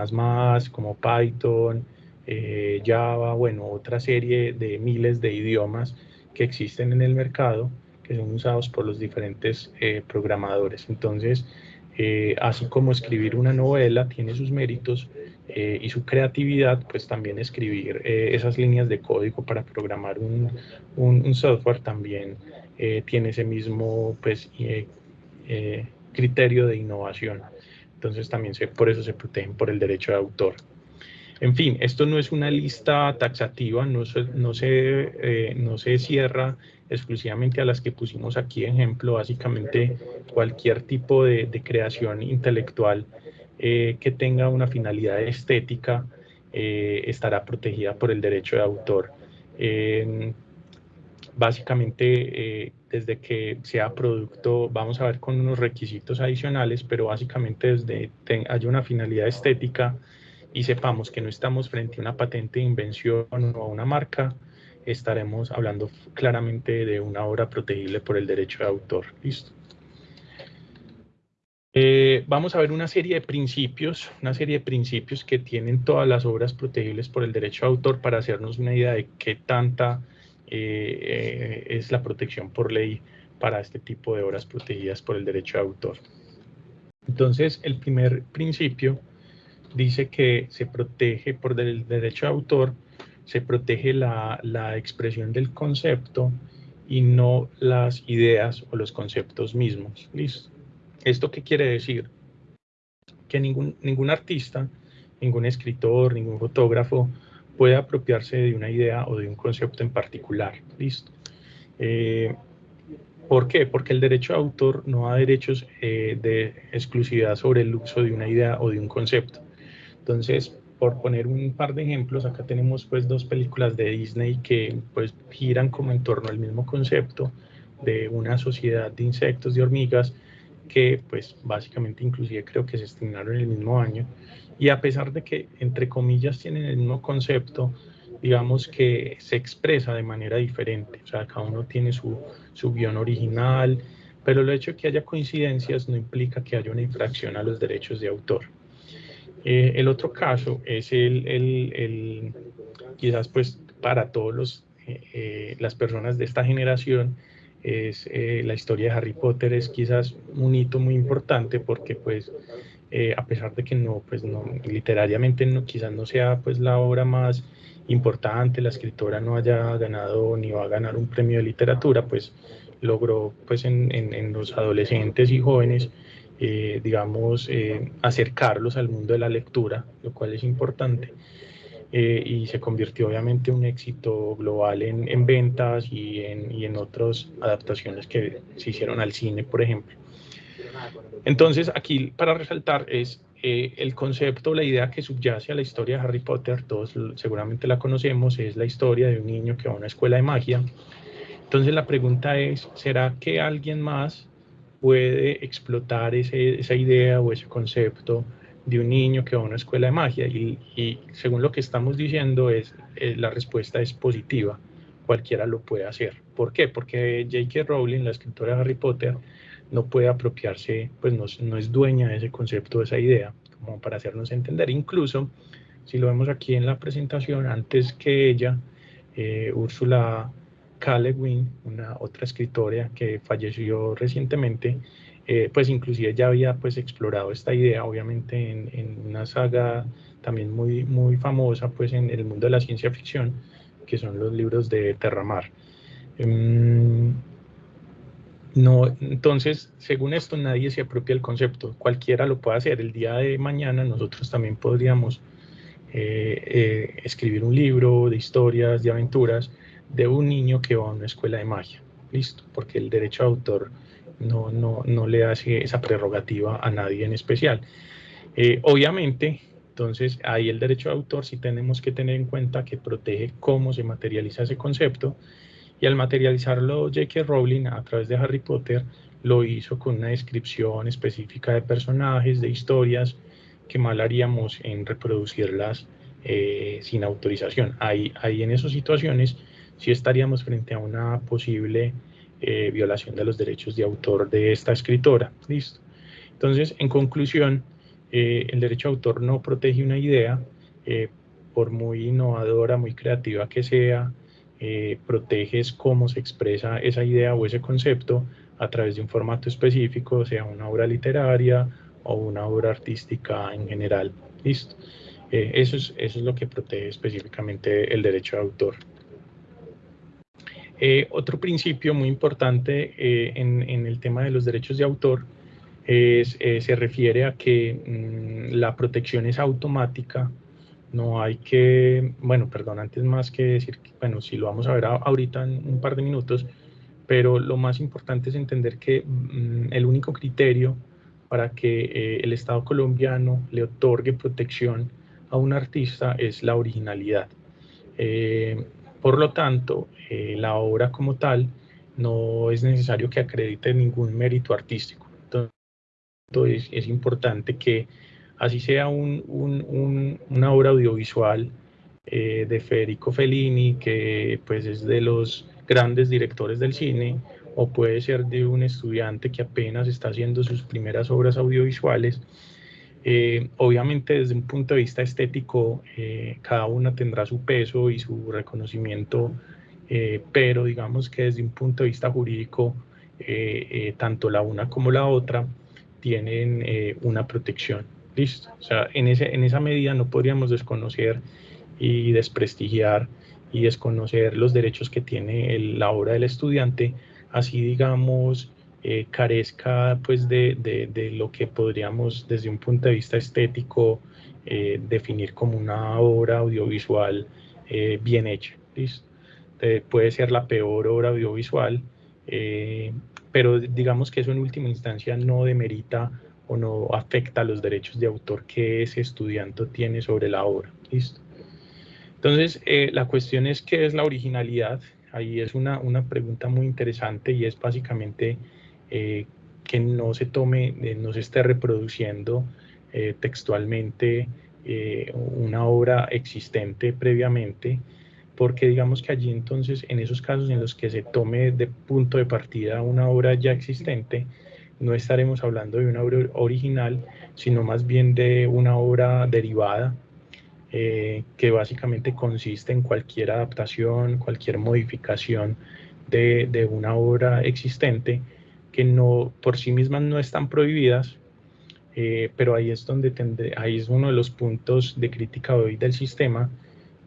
como Python, eh, Java, bueno, otra serie de miles de idiomas que existen en el mercado que son usados por los diferentes eh, programadores. Entonces, así como escribir una novela tiene sus méritos, eh, y su creatividad, pues también escribir eh, esas líneas de código para programar un, un, software también eh, tiene ese mismo pues, criterio de innovación. Entonces también se, por eso se protegen por el derecho de autor. En fin, esto no es una lista taxativa, no se, no se, no se cierra exclusivamente a las que pusimos aquí ejemplo, básicamente cualquier tipo de, de creación intelectual eh, que tenga una finalidad estética eh, estará protegida por el derecho de autor. básicamente, eh, desde que sea producto, vamos a ver con unos requisitos adicionales, pero básicamente desde que haya una finalidad estética y sepamos que no estamos frente a una patente de invención o a una marca, estaremos hablando claramente de una obra protegible por el derecho de autor. Listo. Eh, vamos a ver una serie de principios, una serie de principios que tienen todas las obras protegibles por el derecho de autor para hacernos una idea de qué tanta eh, es la protección por ley para este tipo de obras protegidas por el derecho de autor. Entonces, el primer principio dice que se protege por el derecho de autor, se protege la expresión del concepto y no las ideas o los conceptos mismos. ¿Listo? ¿Esto qué quiere decir? Que ningún, ningún artista, ningún escritor, ningún fotógrafo puede apropiarse de una idea o de un concepto en particular. ¿Listo? Eh, ¿Por qué? Porque el derecho de autor no da derechos eh, de exclusividad sobre el uso de una idea o de un concepto. Entonces, por poner un par de ejemplos, acá tenemos pues dos películas de Disney que pues giran como en torno al mismo concepto de una sociedad de insectos, de hormigas, que pues básicamente inclusive creo que se estrenaron en el mismo año. Y a pesar de que entre comillas tienen el mismo concepto, digamos que se expresa de manera diferente. O sea, cada uno tiene su, su guion original, pero el hecho de que haya coincidencias no implica que haya una infracción a los derechos de autor. Eh, el otro caso es el, el, el, quizás pues para todos los, eh, eh, las personas de esta generación, es la historia de Harry Potter es quizás un hito muy importante porque pues a pesar de que no, pues no, literariamente no, quizás no sea pues la obra más importante, la escritora no haya ganado ni va a ganar un premio de literatura, pues logró pues en, en, los adolescentes y jóvenes, eh, digamos, eh, acercarlos al mundo de la lectura, lo cual es importante. Eh, y se convirtió obviamente en un éxito global en, en ventas y en, y en otras adaptaciones que se hicieron al cine, por ejemplo. Entonces, aquí para resaltar es eh, el concepto, la idea que subyace a la historia de Harry Potter, todos seguramente la conocemos, es la historia de un niño que va a una escuela de magia. Entonces la pregunta es, ¿será que alguien más puede explotar esa idea o ese concepto de un niño que va a una escuela de magia? Y, según lo que estamos diciendo, es, eh, la respuesta es positiva. Cualquiera lo puede hacer. ¿Por qué? Porque J.K. Rowling, la escritora de Harry Potter, no puede apropiarse, pues no, es dueña de ese concepto, de esa idea, como para hacernos entender. Incluso, si lo vemos aquí en la presentación, antes que ella, eh, Úrsula K. una otra escritora que falleció recientemente, eh, pues inclusive ya había pues explorado esta idea, obviamente en, una saga también muy, muy famosa pues en el mundo de la ciencia ficción, que son los libros de Terramar. Em, no, entonces, según esto, nadie se apropia del concepto. Cualquiera lo puede hacer. El día de mañana nosotros también podríamos eh, eh, escribir un libro de historias, de aventuras, de un niño que va a una escuela de magia. Listo, porque el derecho de autor no, no, no le hace esa prerrogativa a nadie en especial. Eh, obviamente, entonces, ahí el derecho de autor sí tenemos que tener en cuenta que protege cómo se materializa ese concepto y al materializarlo J.K. Rowling a través de Harry Potter, lo hizo con una descripción específica de personajes, de historias, que mal haríamos en reproducirlas eh, sin autorización. Ahí, ahí en esas situaciones sí estaríamos frente a una posible eh, violación de los derechos de autor de esta escritora. Listo. Entonces, en conclusión, eh, el derecho de autor no protege una idea, por muy innovadora, muy creativa que sea, eh, proteges cómo se expresa esa idea o ese concepto a través de un formato específico, sea una obra literaria o una obra artística en general. Listo. Eh, eso, es, eso es lo que protege específicamente el derecho de autor. Eh, otro principio muy importante en, en, el tema de los derechos de autor es, se refiere a que mm, la protección es automática no hay que, bueno, perdón, antes más que decir, bueno, si lo vamos a ver ahorita en un par de minutos, pero lo más importante es entender que mm, el único criterio para que eh, el Estado colombiano le otorgue protección a un artista es la originalidad. Eh, por lo tanto, eh, la obra como tal no es necesario que acredite ningún mérito artístico. Entonces, es importante que así sea una obra audiovisual eh, de Federico Fellini, que pues es de los grandes directores del cine, o puede ser de un estudiante que apenas está haciendo sus primeras obras audiovisuales. Eh, obviamente desde un punto de vista estético, eh, cada una tendrá su peso y su reconocimiento, pero digamos que desde un punto de vista jurídico, tanto la una como la otra tienen una protección. Listo. O sea, en, ese, en esa medida no podríamos desconocer y desprestigiar y desconocer los derechos que tiene la obra del estudiante, así digamos, eh, carezca pues de, de, lo que podríamos desde un punto de vista estético eh, definir como una obra audiovisual eh, bien hecha. puede ser la peor obra audiovisual, pero digamos que eso en última instancia no demerita o no afecta los derechos de autor que ese estudiante tiene sobre la obra. ¿listo? Entonces, eh, la cuestión es qué es la originalidad. Ahí es una, una pregunta muy interesante y es básicamente eh, que no se tome, eh, no se esté reproduciendo textualmente una obra existente previamente, porque digamos que allí entonces, en esos casos en los que se tome de punto de partida una obra ya existente, no estaremos hablando de una obra original, sino más bien de una obra derivada eh, que básicamente consiste en cualquier adaptación, cualquier modificación de, una obra existente que no por sí mismas no están prohibidas, eh, pero ahí es donde ahí es uno de los puntos de crítica hoy del sistema,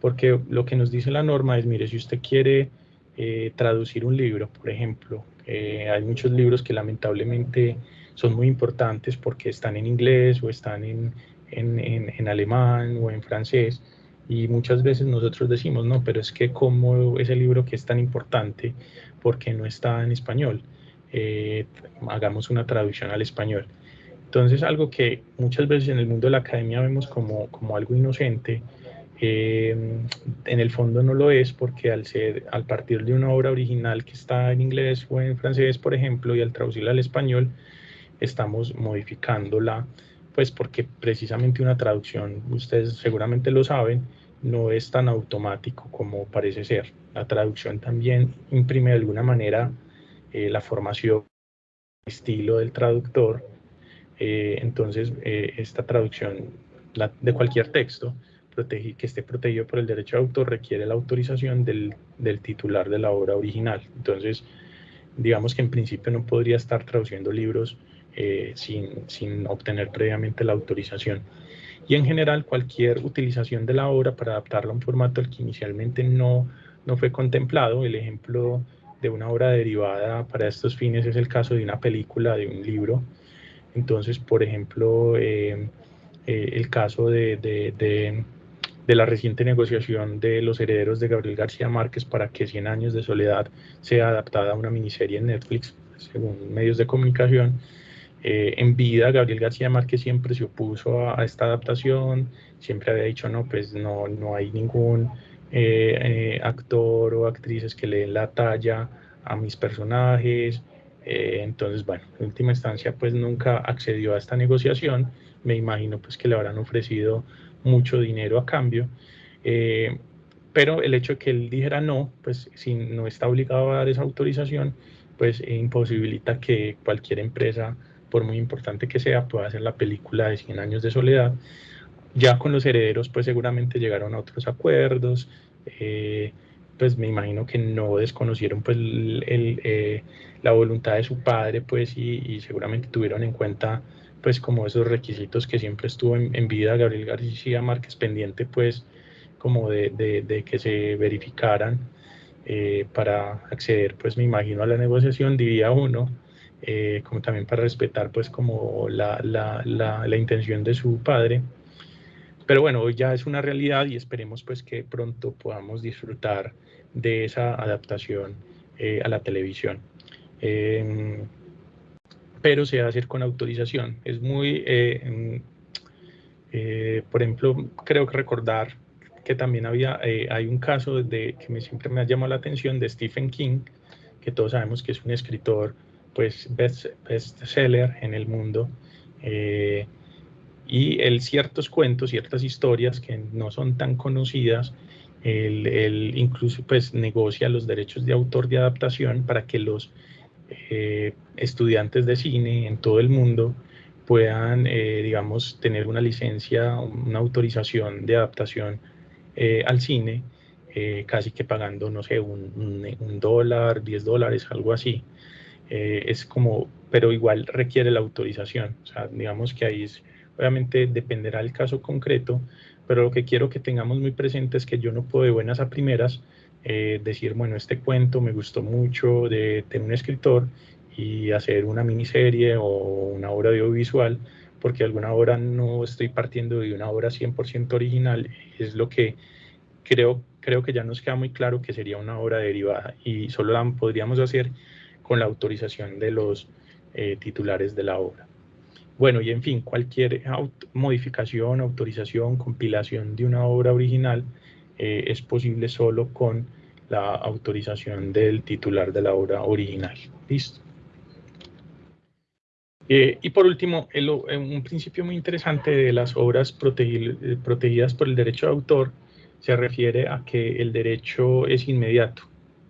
porque lo que nos dice la norma es, mire, si usted quiere eh, traducir un libro, por ejemplo, hay muchos libros que lamentablemente son muy importantes porque están en inglés o están en, en, alemán o en francés y muchas veces nosotros decimos, no, pero es que como ese libro que es tan importante, porque no está en español? Eh, hagamos una traducción al español. Entonces, algo que muchas veces en el mundo de la academia vemos como, como algo inocente, eh, en el fondo no lo es porque al, ser, al partir de una obra original que está en inglés o en francés, por ejemplo, y al traducirla al español, estamos modificándola pues porque precisamente una traducción, ustedes seguramente lo saben, no es tan automático como parece ser. La traducción también imprime de alguna manera eh, la formación, estilo del traductor. Eh, entonces, eh, esta traducción de cualquier texto que esté protegido por el derecho de autor requiere la autorización del, del titular de la obra original. Entonces, digamos que en principio no podría estar traduciendo libros sin, sin, obtener previamente la autorización. Y en general, cualquier utilización de la obra para adaptarla a un formato al que inicialmente no, no fue contemplado, el ejemplo de una obra derivada para estos fines es el caso de una película, de un libro. Entonces, por ejemplo, eh, eh, el caso de, de, de, la reciente negociación de los herederos de Gabriel García Márquez para que Cien años de soledad sea adaptada a una miniserie en Netflix, según medios de comunicación, eh, en vida, Gabriel García Márquez siempre se opuso a, esta adaptación, siempre había dicho, no, pues no, no hay ningún eh, eh, actor o actrices que le den la talla a mis personajes. entonces, bueno, en última instancia, pues nunca accedió a esta negociación. Me imagino pues que le habrán ofrecido mucho dinero a cambio. pero el hecho de que él dijera no, pues si no está obligado a dar esa autorización, pues imposibilita que cualquier empresa por muy importante que sea, pueda hacer la película de 100 años de soledad. Ya con los herederos, pues seguramente llegaron a otros acuerdos, eh, pues me imagino que no desconocieron pues el, eh, la voluntad de su padre, pues y, seguramente tuvieron en cuenta pues como esos requisitos que siempre estuvo en, vida Gabriel García Márquez pendiente pues como de, de, que se verificaran eh, para acceder pues me imagino a la negociación diría uno eh, como también para respetar pues como la, la, la, intención de su padre. Pero bueno, hoy ya es una realidad y esperemos pues que pronto podamos disfrutar de esa adaptación eh, a la televisión. Em, pero se va a hacer con autorización. Es muy, eh, em, por ejemplo, creo que recordar que también había, hay un caso de, que me, siempre me ha llamado la atención de Stephen King, que todos sabemos que es un escritor pues best, seller en el mundo. Eh, y él ciertos cuentos, ciertas historias que no son tan conocidas, él, incluso pues negocia los derechos de autor de adaptación para que los eh, estudiantes de cine en todo el mundo puedan, eh, digamos, tener una licencia, una autorización de adaptación al cine, casi que pagando, no sé, un, un, un dólar, 10 dólares, algo así. eh, es como, pero igual requiere la autorización. O sea, digamos que ahí es, obviamente dependerá del caso concreto, pero lo que quiero que tengamos muy presente es que yo no puedo de buenas a primeras eh, decir, bueno, este cuento me gustó mucho de, de un escritor y hacer una miniserie o una obra audiovisual, porque alguna obra no estoy partiendo de una obra 100% original, es lo que creo, creo que ya nos queda muy claro que sería una obra derivada y solo la podríamos hacer con la autorización de los eh, titulares de la obra. Bueno, y en fin, cualquier modificación, autorización, compilación de una obra original eh, es posible solo con la autorización del titular de la obra original. Listo. Eh, y por último, un principio muy interesante de las obras protegidas por el derecho de autor se refiere a que el derecho es inmediato,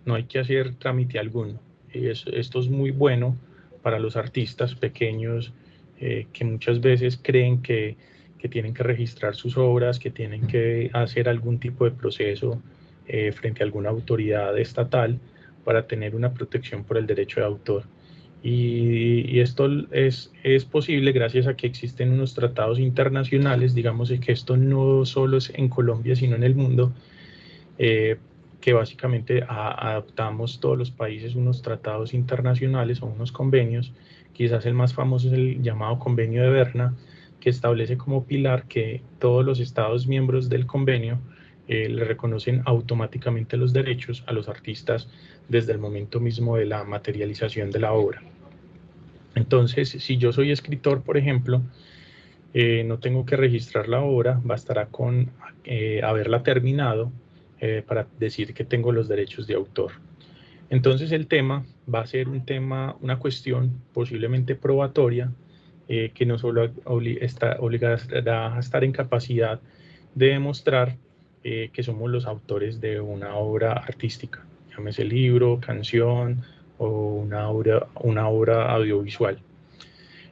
no hay que hacer trámite alguno. Y esto es muy bueno para los artistas pequeños eh, que muchas veces creen que, que, tienen que registrar sus obras, que tienen que hacer algún tipo de proceso eh, frente a alguna autoridad estatal para tener una protección por el derecho de autor. Y, esto es, es, posible gracias a que existen unos tratados internacionales, digamos que esto no solo es en Colombia, sino en el mundo, eh, que básicamente adoptamos todos los países unos tratados internacionales o unos convenios. Quizás el más famoso es el llamado Convenio de Berna, que establece como pilar que todos los estados miembros del convenio eh, le reconocen automáticamente los derechos a los artistas desde el momento mismo de la materialización de la obra. Entonces, si yo soy escritor, por ejemplo, eh, no tengo que registrar la obra, bastará con eh, haberla terminado para decir que tengo los derechos de autor. Entonces el tema va a ser un tema, una cuestión posiblemente probatoria, que no solo está obligada a estar en capacidad de demostrar eh, que somos los autores de una obra artística, llámese libro, canción o una obra, una obra audiovisual.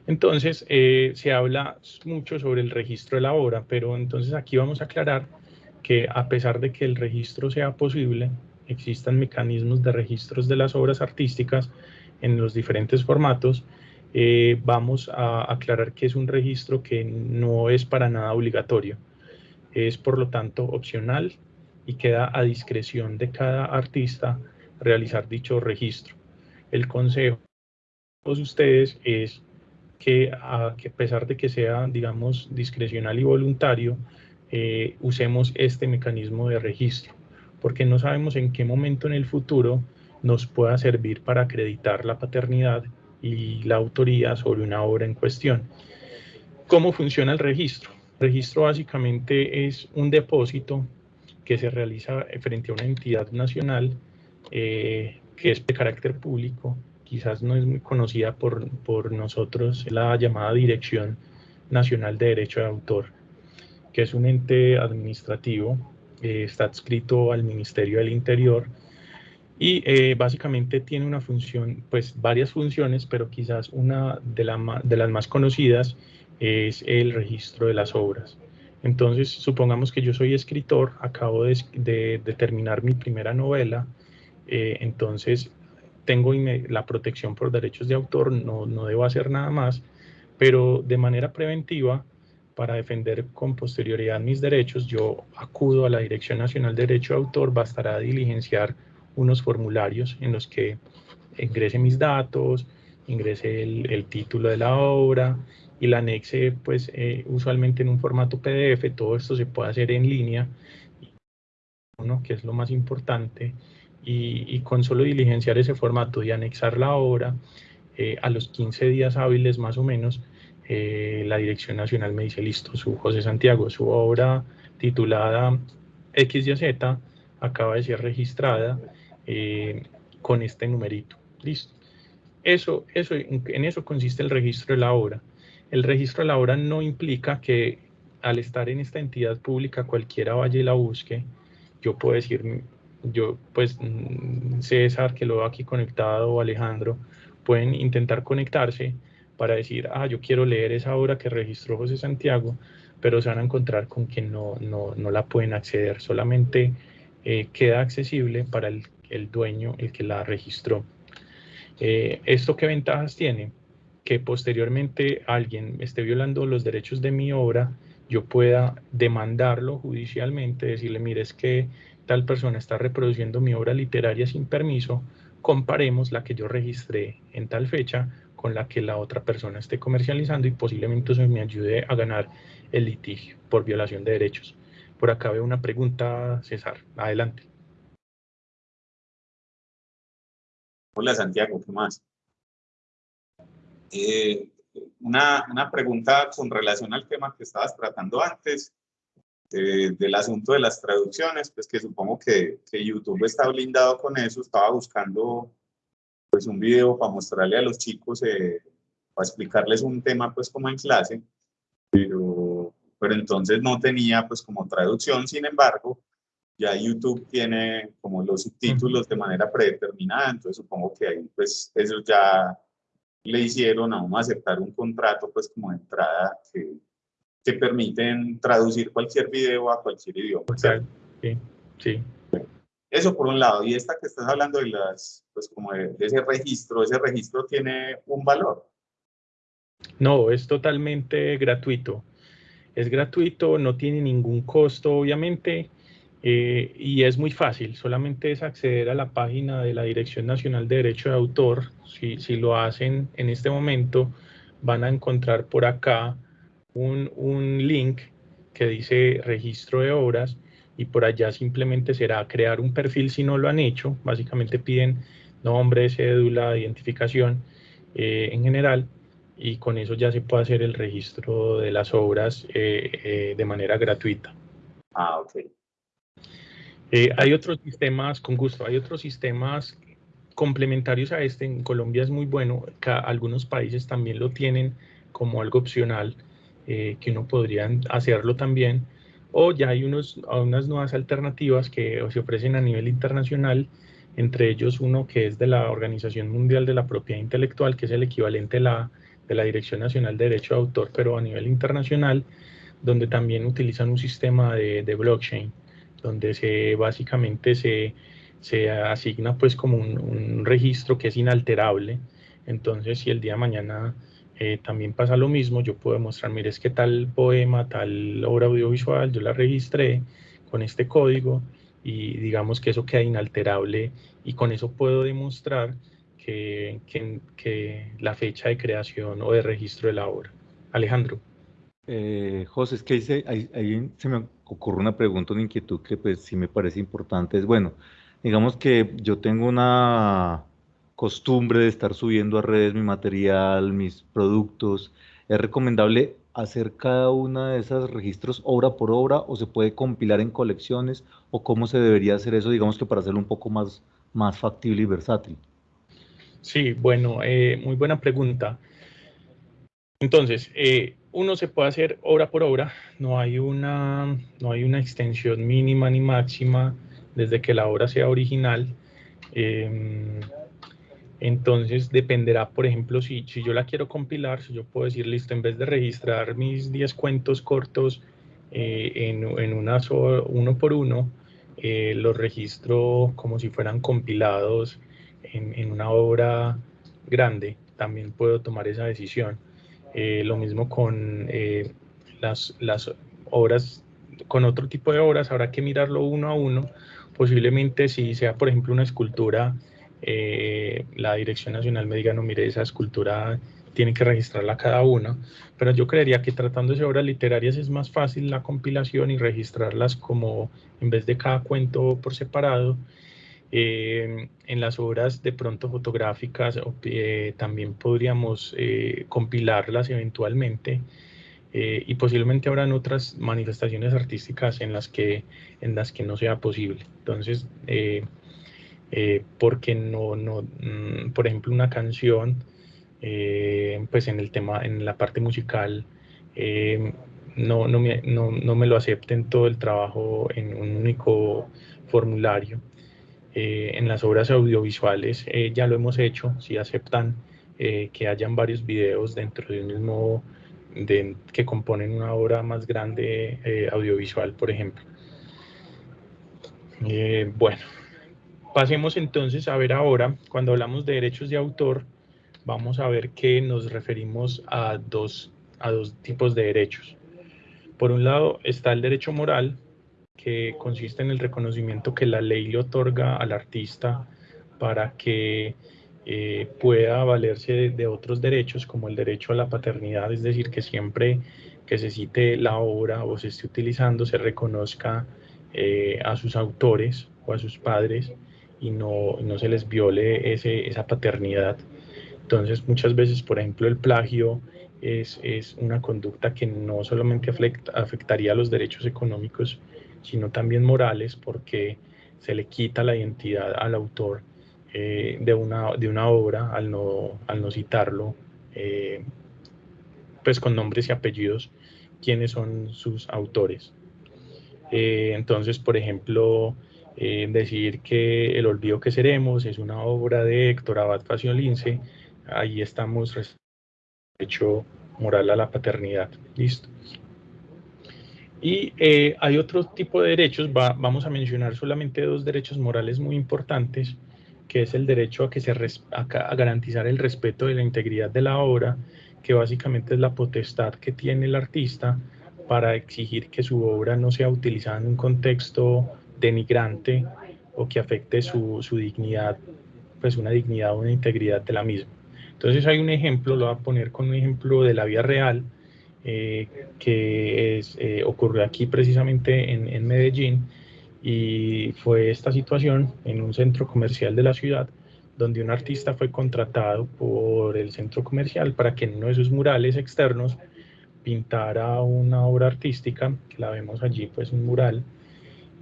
Entonces, eh, se habla mucho sobre el registro de la obra, pero entonces aquí vamos a aclarar que a pesar de que el registro sea posible, existan mecanismos de registros de las obras artísticas en los diferentes formatos, eh, vamos a aclarar que es un registro que no es para nada obligatorio es por lo tanto opcional y queda a discreción de cada artista realizar dicho registro. El consejo de ustedes es que a, pesar de que sea, digamos, discrecional y voluntario, eh, usemos este mecanismo de registro, porque no sabemos en qué momento en el futuro nos pueda servir para acreditar la paternidad y la autoría sobre una obra en cuestión. ¿Cómo funciona el registro? registro básicamente es un depósito que se realiza frente a una entidad nacional eh, que es de carácter público, quizás no es muy conocida por, por nosotros, la llamada Dirección Nacional de Derecho de Autor, que es un ente administrativo, eh, está adscrito al Ministerio del Interior y eh, básicamente tiene una función, pues varias funciones, pero quizás una de, la, de las más conocidas es el registro de las obras. Entonces, supongamos que yo soy escritor, acabo de, terminar mi primera novela, eh, entonces tengo la protección por derechos de autor, no, no debo hacer nada más, pero de manera preventiva, para defender con posterioridad mis derechos, yo acudo a la Dirección Nacional de Derecho de Autor, bastará diligenciar unos formularios en los que ingrese mis datos, ingrese el título de la obra, y la anexe pues eh, usualmente en un formato PDF, todo esto se puede hacer en línea, ¿no? que es lo más importante, y, con solo diligenciar ese formato y anexar la obra, eh, a los 15 días hábiles más o menos, eh, la Dirección Nacional me dice, listo, su José Santiago, su obra titulada X y Z acaba de ser registrada con este numerito, listo. Eso, eso, en eso consiste el registro de la obra. El registro de la obra no implica que al estar en esta entidad pública cualquiera vaya y la busque. Yo puedo decir, yo pues mm, César que lo veo aquí conectado o Alejandro pueden intentar conectarse para decir, ah, yo quiero leer esa obra que registró José Santiago, pero se van a encontrar con que no, no, no la pueden acceder, solamente eh, queda accesible para el, el dueño, el que la registró. ¿Esto qué ventajas tiene? Que posteriormente alguien esté violando los derechos de mi obra, yo pueda demandarlo judicialmente, decirle, mire, es que tal persona está reproduciendo mi obra literaria sin permiso, comparemos la que yo registré en tal fecha con la que la otra persona esté comercializando y posiblemente eso me ayude a ganar el litigio por violación de derechos. Por acá veo una pregunta, César. Adelante. Hola Santiago, ¿qué más? Eh, una, una, pregunta con relación al tema que estabas tratando antes, eh, del asunto de las traducciones, pues que supongo que, que, YouTube está blindado con eso, estaba buscando pues un video para mostrarle a los chicos, eh, para explicarles un tema pues como en clase, pero, pero entonces no tenía pues como traducción, sin embargo, ya YouTube tiene como los subtítulos de manera predeterminada, entonces supongo que ahí pues ellos ya le hicieron a uno aceptar un contrato pues como de entrada que, que permiten traducir cualquier video a cualquier idioma. Sí, sí. Eso por un lado. Y esta que estás hablando de las, pues como de, ese registro, ese registro tiene un valor. No, es totalmente gratuito. Es gratuito, no tiene ningún costo, obviamente. Eh, y es muy fácil, solamente es acceder a la página de la Dirección Nacional de Derecho de Autor. Si, si lo hacen en este momento, van a encontrar por acá un, un, link que dice registro de obras y por allá simplemente será crear un perfil si no lo han hecho. Básicamente piden nombre, cédula, identificación eh, en general y con eso ya se puede hacer el registro de las obras eh, de manera gratuita. Ah, ok. Eh, hay otros sistemas, con gusto, hay otros sistemas complementarios a este. En Colombia es muy bueno, algunos países también lo tienen como algo opcional, eh, que uno podría hacerlo también. O ya hay unos, unas nuevas alternativas que se ofrecen a nivel internacional, entre ellos uno que es de la Organización Mundial de la Propiedad Intelectual, que es el equivalente la, de la Dirección Nacional de Derecho de Autor, pero a nivel internacional, donde también utilizan un sistema de, de blockchain donde se básicamente se, se asigna pues como un, registro que es inalterable. Entonces, si el día de mañana eh, también pasa lo mismo, yo puedo mostrar, mire, es que tal poema, tal obra audiovisual, yo la registré con este código y digamos que eso queda inalterable y con eso puedo demostrar que, que, la fecha de creación o de registro de la obra. Alejandro. Eh, José, es que ahí, se me ocurre una pregunta, una inquietud que pues sí me parece importante. Es bueno, digamos que yo tengo una costumbre de estar subiendo a redes mi material, mis productos. ¿Es recomendable hacer cada una de esos registros obra por obra o se puede compilar en colecciones o cómo se debería hacer eso, digamos que para hacerlo un poco más, más factible y versátil? Sí, bueno, eh, muy buena pregunta. Entonces, eh, uno se puede hacer obra por obra, no hay una, no hay una extensión mínima ni máxima desde que la obra sea original. Em, entonces dependerá, por ejemplo, si, si, yo la quiero compilar, si yo puedo decir, listo, en vez de registrar mis 10 cuentos cortos eh, en, en una uno por uno, eh, los registro como si fueran compilados en, en una obra grande, también puedo tomar esa decisión. Eh, lo mismo con eh, las, las obras, con otro tipo de obras, habrá que mirarlo uno a uno. Posiblemente si sea, por ejemplo, una escultura, eh, la Dirección Nacional me diga, no, mire, esa escultura tiene que registrarla cada una, pero yo creería que tratándose de obras literarias es más fácil la compilación y registrarlas como en vez de cada cuento por separado, eh, en las obras de pronto fotográficas eh, también podríamos eh, compilarlas eventualmente y posiblemente habrán otras manifestaciones artísticas en las que, en las que no sea posible. Entonces, porque no, no mm, por ejemplo, una canción, pues en el tema, en la parte musical, no, no, me, no, no me lo acepten todo el trabajo en un único formulario. Eh, en las obras audiovisuales eh, ya lo hemos hecho, si aceptan eh, que hayan varios videos dentro de un mismo, de, que componen una obra más grande audiovisual, por ejemplo. bueno, pasemos entonces a ver ahora, cuando hablamos de derechos de autor, vamos a ver que nos referimos a dos, a dos tipos de derechos. Por un lado está el derecho moral, que consiste en el reconocimiento que la ley le otorga al artista para que eh, pueda valerse de, otros derechos como el derecho a la paternidad, es decir, que siempre que se cite la obra o se esté utilizando se reconozca eh, a sus autores o a sus padres y no, no se les viole ese, esa paternidad. Entonces muchas veces, por ejemplo, el plagio es, es una conducta que no solamente afecta, afectaría a los derechos económicos, sino también morales, porque se le quita la identidad al autor eh, de, una, de una obra al no, al no citarlo, eh, pues con nombres y apellidos, quiénes son sus autores. Eh, entonces, por ejemplo, decir que El olvido que seremos es una obra de Héctor Abad Faciolince, ahí estamos hecho moral a la paternidad. Listo. Y hay otro tipo de derechos, vamos a mencionar solamente dos derechos morales muy importantes, que es el derecho a, que se a, garantizar el respeto de la integridad de la obra, que básicamente es la potestad que tiene el artista para exigir que su obra no sea utilizada en un contexto denigrante o que afecte su, su dignidad, pues una dignidad o una integridad de la misma. Entonces hay un ejemplo, lo voy a poner con un ejemplo de la vida real, eh, que es, eh, ocurrió aquí precisamente en, en Medellín, y fue esta situación en un centro comercial de la ciudad donde un artista fue contratado por el centro comercial para que en uno de sus murales externos pintara una obra artística, que la vemos allí, pues un mural,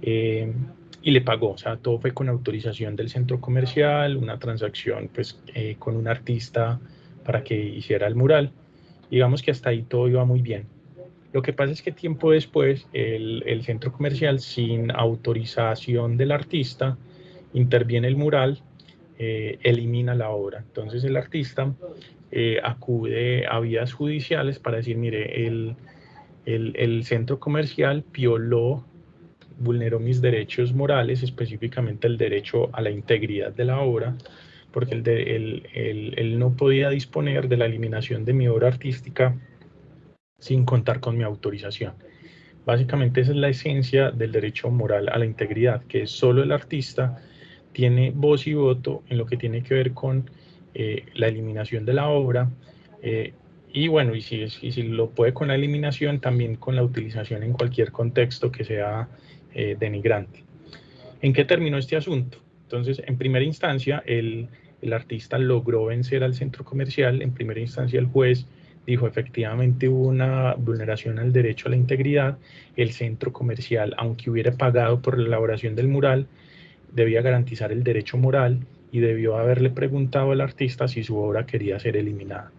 eh, y le pagó, o sea, todo fue con autorización del centro comercial, una transacción pues eh, con un artista para que hiciera el mural. Digamos que hasta ahí todo iba muy bien. Lo que pasa es que tiempo después el, centro comercial, sin autorización del artista, interviene el mural, eh, elimina la obra. Entonces el artista eh, acude a vías judiciales para decir, mire, el, el, centro comercial violó, vulneró mis derechos morales, específicamente el derecho a la integridad de la obra, porque él no podía disponer de la eliminación de mi obra artística sin contar con mi autorización. Básicamente esa es la esencia del derecho moral a la integridad, que solo el artista tiene voz y voto en lo que tiene que ver con eh, la eliminación de la obra eh, y bueno, y si, si lo puede con la eliminación, también con la utilización en cualquier contexto que sea eh, denigrante. ¿En qué terminó este asunto? Entonces, en primera instancia, el, el artista logró vencer al centro comercial, en primera instancia el juez dijo efectivamente hubo una vulneración al derecho a la integridad, el centro comercial, aunque hubiera pagado por la elaboración del mural, debía garantizar el derecho moral y debió haberle preguntado al artista si su obra quería ser eliminada.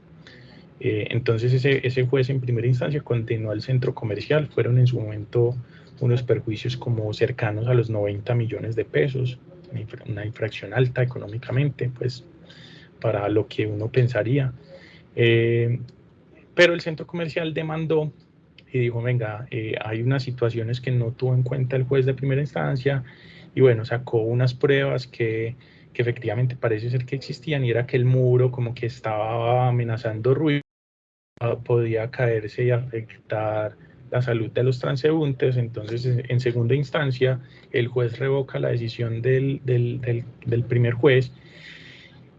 Eh, entonces ese, ese juez en primera instancia condenó al centro comercial, fueron en su momento unos perjuicios como cercanos a los 90 millones de pesos, una infracción alta económicamente, pues para lo que uno pensaría. Eh, pero el centro comercial demandó y dijo, venga, eh, hay unas situaciones que no tuvo en cuenta el juez de primera instancia y bueno, sacó unas pruebas que, que efectivamente parece ser que existían y era que el muro como que estaba amenazando ruido, podía caerse y afectar la salud de los transeúntes, entonces en segunda instancia el juez revoca la decisión del, del, del, primer juez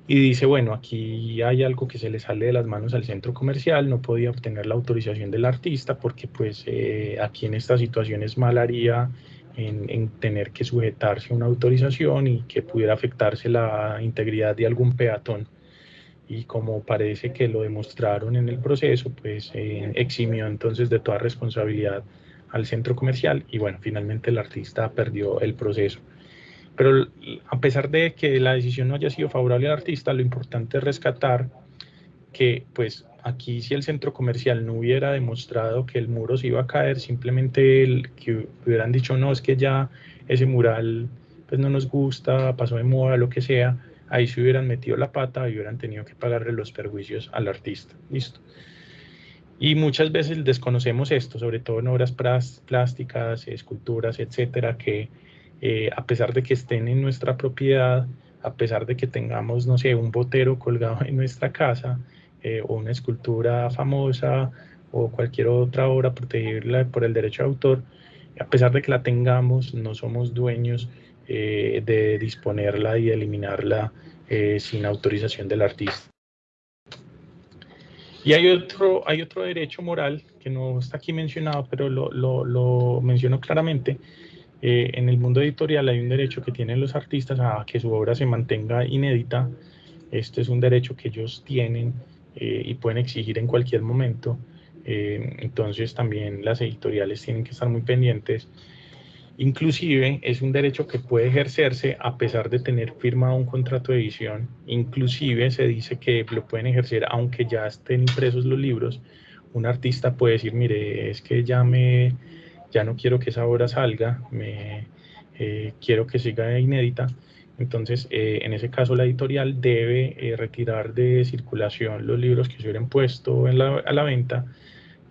y dice, bueno, aquí hay algo que se le sale de las manos al centro comercial, no podía obtener la autorización del artista porque pues eh, aquí en esta situación es mal haría en, tener que sujetarse a una autorización y que pudiera afectarse la integridad de algún peatón. Y como parece que lo demostraron en el proceso, pues eh, eximió entonces de toda responsabilidad al centro comercial y bueno, finalmente el artista perdió el proceso. Pero a pesar de que la decisión no haya sido favorable al artista, lo importante es rescatar que pues aquí si el centro comercial no hubiera demostrado que el muro se iba a caer, simplemente el, que hubieran dicho no, es que ya ese mural pues no nos gusta, pasó de moda, lo que sea, ahí se hubieran metido la pata y hubieran tenido que pagarle los perjuicios al artista. Listo. Y muchas veces desconocemos esto, sobre todo en obras plásticas, esculturas, etcétera, que eh, a pesar de que estén en nuestra propiedad, a pesar de que tengamos, no sé, un botero colgado en nuestra casa eh, o una escultura famosa o cualquier otra obra protegida por el derecho de autor, a pesar de que la tengamos, no somos dueños eh, de disponerla y eliminarla sin autorización del artista. Y hay otro, hay otro derecho moral que no está aquí mencionado, pero lo, lo, menciono claramente. Eh, en el mundo editorial hay un derecho que tienen los artistas a que su obra se mantenga inédita. Este es un derecho que ellos tienen eh, y pueden exigir en cualquier momento. Eh, entonces también las editoriales tienen que estar muy pendientes Inclusive es un derecho que puede ejercerse a pesar de tener firmado un contrato de edición. Inclusive se dice que lo pueden ejercer aunque ya estén impresos los libros. Un artista puede decir, mire, es que ya me, ya no quiero que esa obra salga, me eh, quiero que siga inédita. Entonces, eh, en ese caso, la editorial debe eh, retirar de circulación los libros que se hubieran puesto a la venta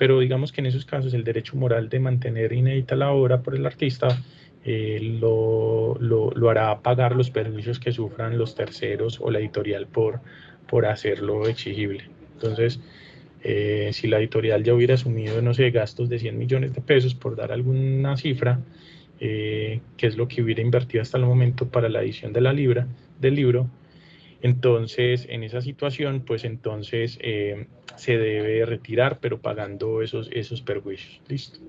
pero digamos que en esos casos el derecho moral de mantener inédita la obra por el artista eh, lo, lo, hará pagar los perjuicios que sufran los terceros o la editorial por, por hacerlo exigible. Entonces, eh, si la editorial ya hubiera asumido, no sé, gastos de 100 millones de pesos, por dar alguna cifra, eh, que es lo que hubiera invertido hasta el momento para la edición de la libra, del libro, entonces, en esa situación, pues entonces eh, se debe retirar, pero pagando esos, esos perjuicios. Listo.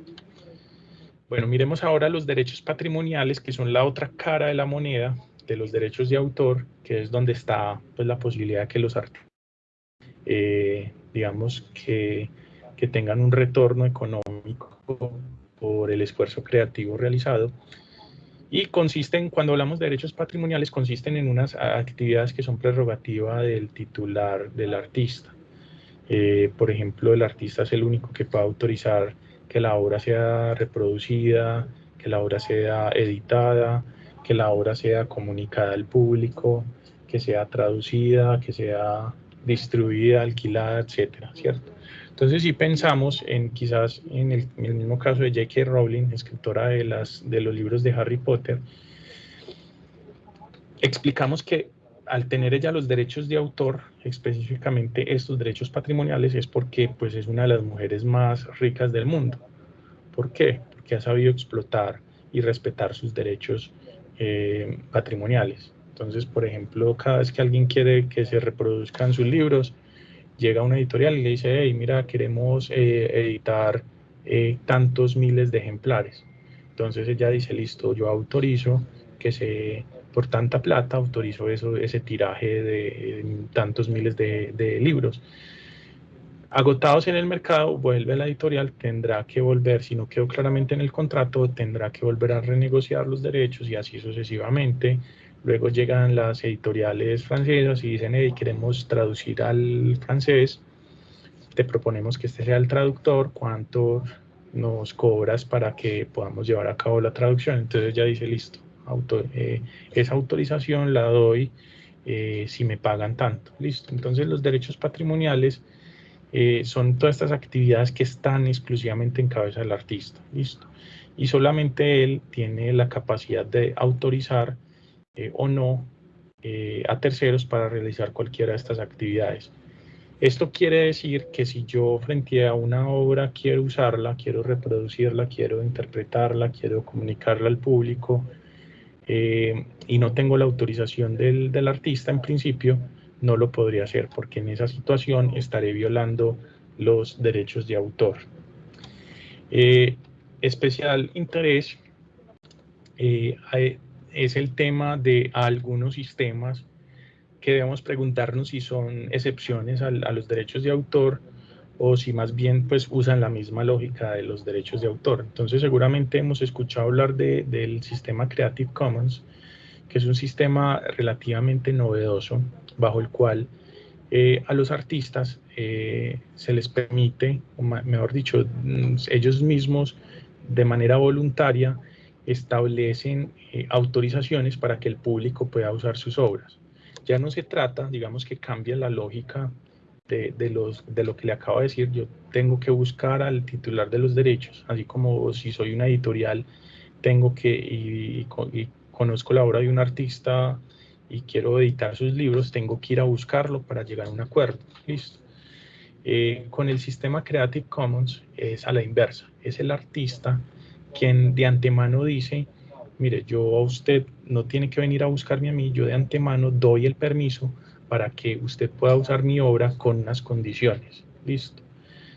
Bueno, miremos ahora los derechos patrimoniales, que son la otra cara de la moneda de los derechos de autor, que es donde está pues, la posibilidad de que los artistas, eh, digamos, que, que tengan un retorno económico por el esfuerzo creativo realizado y consisten, cuando hablamos de derechos patrimoniales, consisten en unas actividades que son prerrogativa del titular, del artista. Eh, por ejemplo, el artista es el único que puede autorizar que la obra sea reproducida, que la obra sea editada, que la obra sea comunicada al público, que sea traducida, que sea distribuida, alquilada, etcétera, ¿cierto? Entonces, si pensamos en quizás en el, mismo caso de J.K. Rowling, escritora de, las, de los libros de Harry Potter, explicamos que al tener ella los derechos de autor, específicamente estos derechos patrimoniales, es porque pues, es una de las mujeres más ricas del mundo. ¿Por qué? Porque ha sabido explotar y respetar sus derechos eh, patrimoniales. Entonces, por ejemplo, cada vez que alguien quiere que se reproduzcan sus libros, llega una editorial y le dice, hey, mira, queremos eh, editar eh, tantos miles de ejemplares. Entonces ella dice, listo, yo autorizo que se, por tanta plata, autorizo eso, ese tiraje de, tantos miles de, de, libros. Agotados en el mercado, vuelve la editorial, tendrá que volver, si no quedó claramente en el contrato, tendrá que volver a renegociar los derechos y así sucesivamente Luego llegan las editoriales francesas y dicen, hey, queremos traducir al francés, te proponemos que este sea el traductor, cuánto nos cobras para que podamos llevar a cabo la traducción. Entonces ya dice, listo, eh, esa autorización la doy eh, si me pagan tanto. Listo. Entonces los derechos patrimoniales eh, son todas estas actividades que están exclusivamente en cabeza del artista. Listo. Y solamente él tiene la capacidad de autorizar eh, o no eh, a terceros para realizar cualquiera de estas actividades. Esto quiere decir que si yo frente a una obra quiero usarla, quiero reproducirla, quiero interpretarla, quiero comunicarla al público eh, y no tengo la autorización del, del, artista en principio, no lo podría hacer porque en esa situación estaré violando los derechos de autor. especial interés es el tema de algunos sistemas que debemos preguntarnos si son excepciones a, los derechos de autor o si más bien pues usan la misma lógica de los derechos de autor. Entonces seguramente hemos escuchado hablar de, del sistema Creative Commons, que es un sistema relativamente novedoso bajo el cual eh, a los artistas eh, se les permite, o mejor dicho, mm, ellos mismos de manera voluntaria establecen eh, autorizaciones para que el público pueda usar sus obras. Ya no se trata, digamos que cambia la lógica de, de, los, de lo que le acabo de decir, yo tengo que buscar al titular de los derechos, así como si soy una editorial, tengo que, y, conozco la obra de un artista y quiero editar sus libros, tengo que ir a buscarlo para llegar a un acuerdo. Listo. Eh, con el sistema Creative Commons es a la inversa. Es el artista quien de antemano dice, mire, yo a usted no tiene que venir a buscarme a mí, yo de antemano doy el permiso para que usted pueda usar mi obra con unas condiciones. Listo.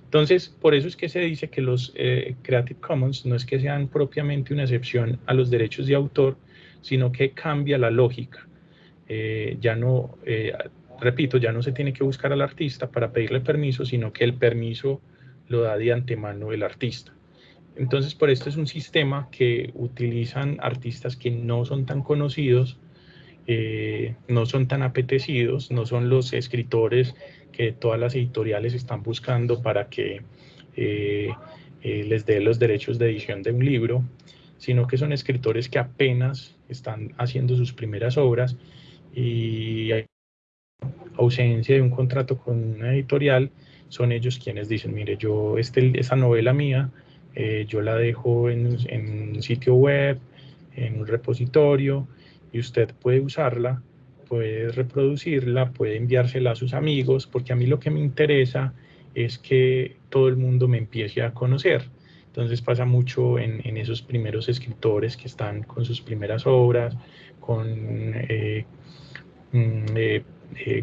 Entonces, por eso es que se dice que los eh, Creative Commons no es que sean propiamente una excepción a los derechos de autor, sino que cambia la lógica. Eh, ya no, eh, repito, ya no se tiene que buscar al artista para pedirle permiso, sino que el permiso lo da de antemano el artista. Entonces, por esto es un sistema que utilizan artistas que no son tan conocidos, no son tan apetecidos, no son los escritores que todas las editoriales están buscando para que eh, eh, les dé los derechos de edición de un libro, sino que son escritores que apenas están haciendo sus primeras obras y hay ausencia de un contrato con una editorial, son ellos quienes dicen, mire, yo este, esta novela mía, eh, yo la dejo en, un sitio web, en un repositorio, y usted puede usarla puede reproducirla, puede enviársela a sus amigos, porque a mí lo que me interesa es que todo el mundo me empiece a conocer. Entonces pasa mucho en, esos primeros escritores que están con sus primeras obras, con eh, mm, eh,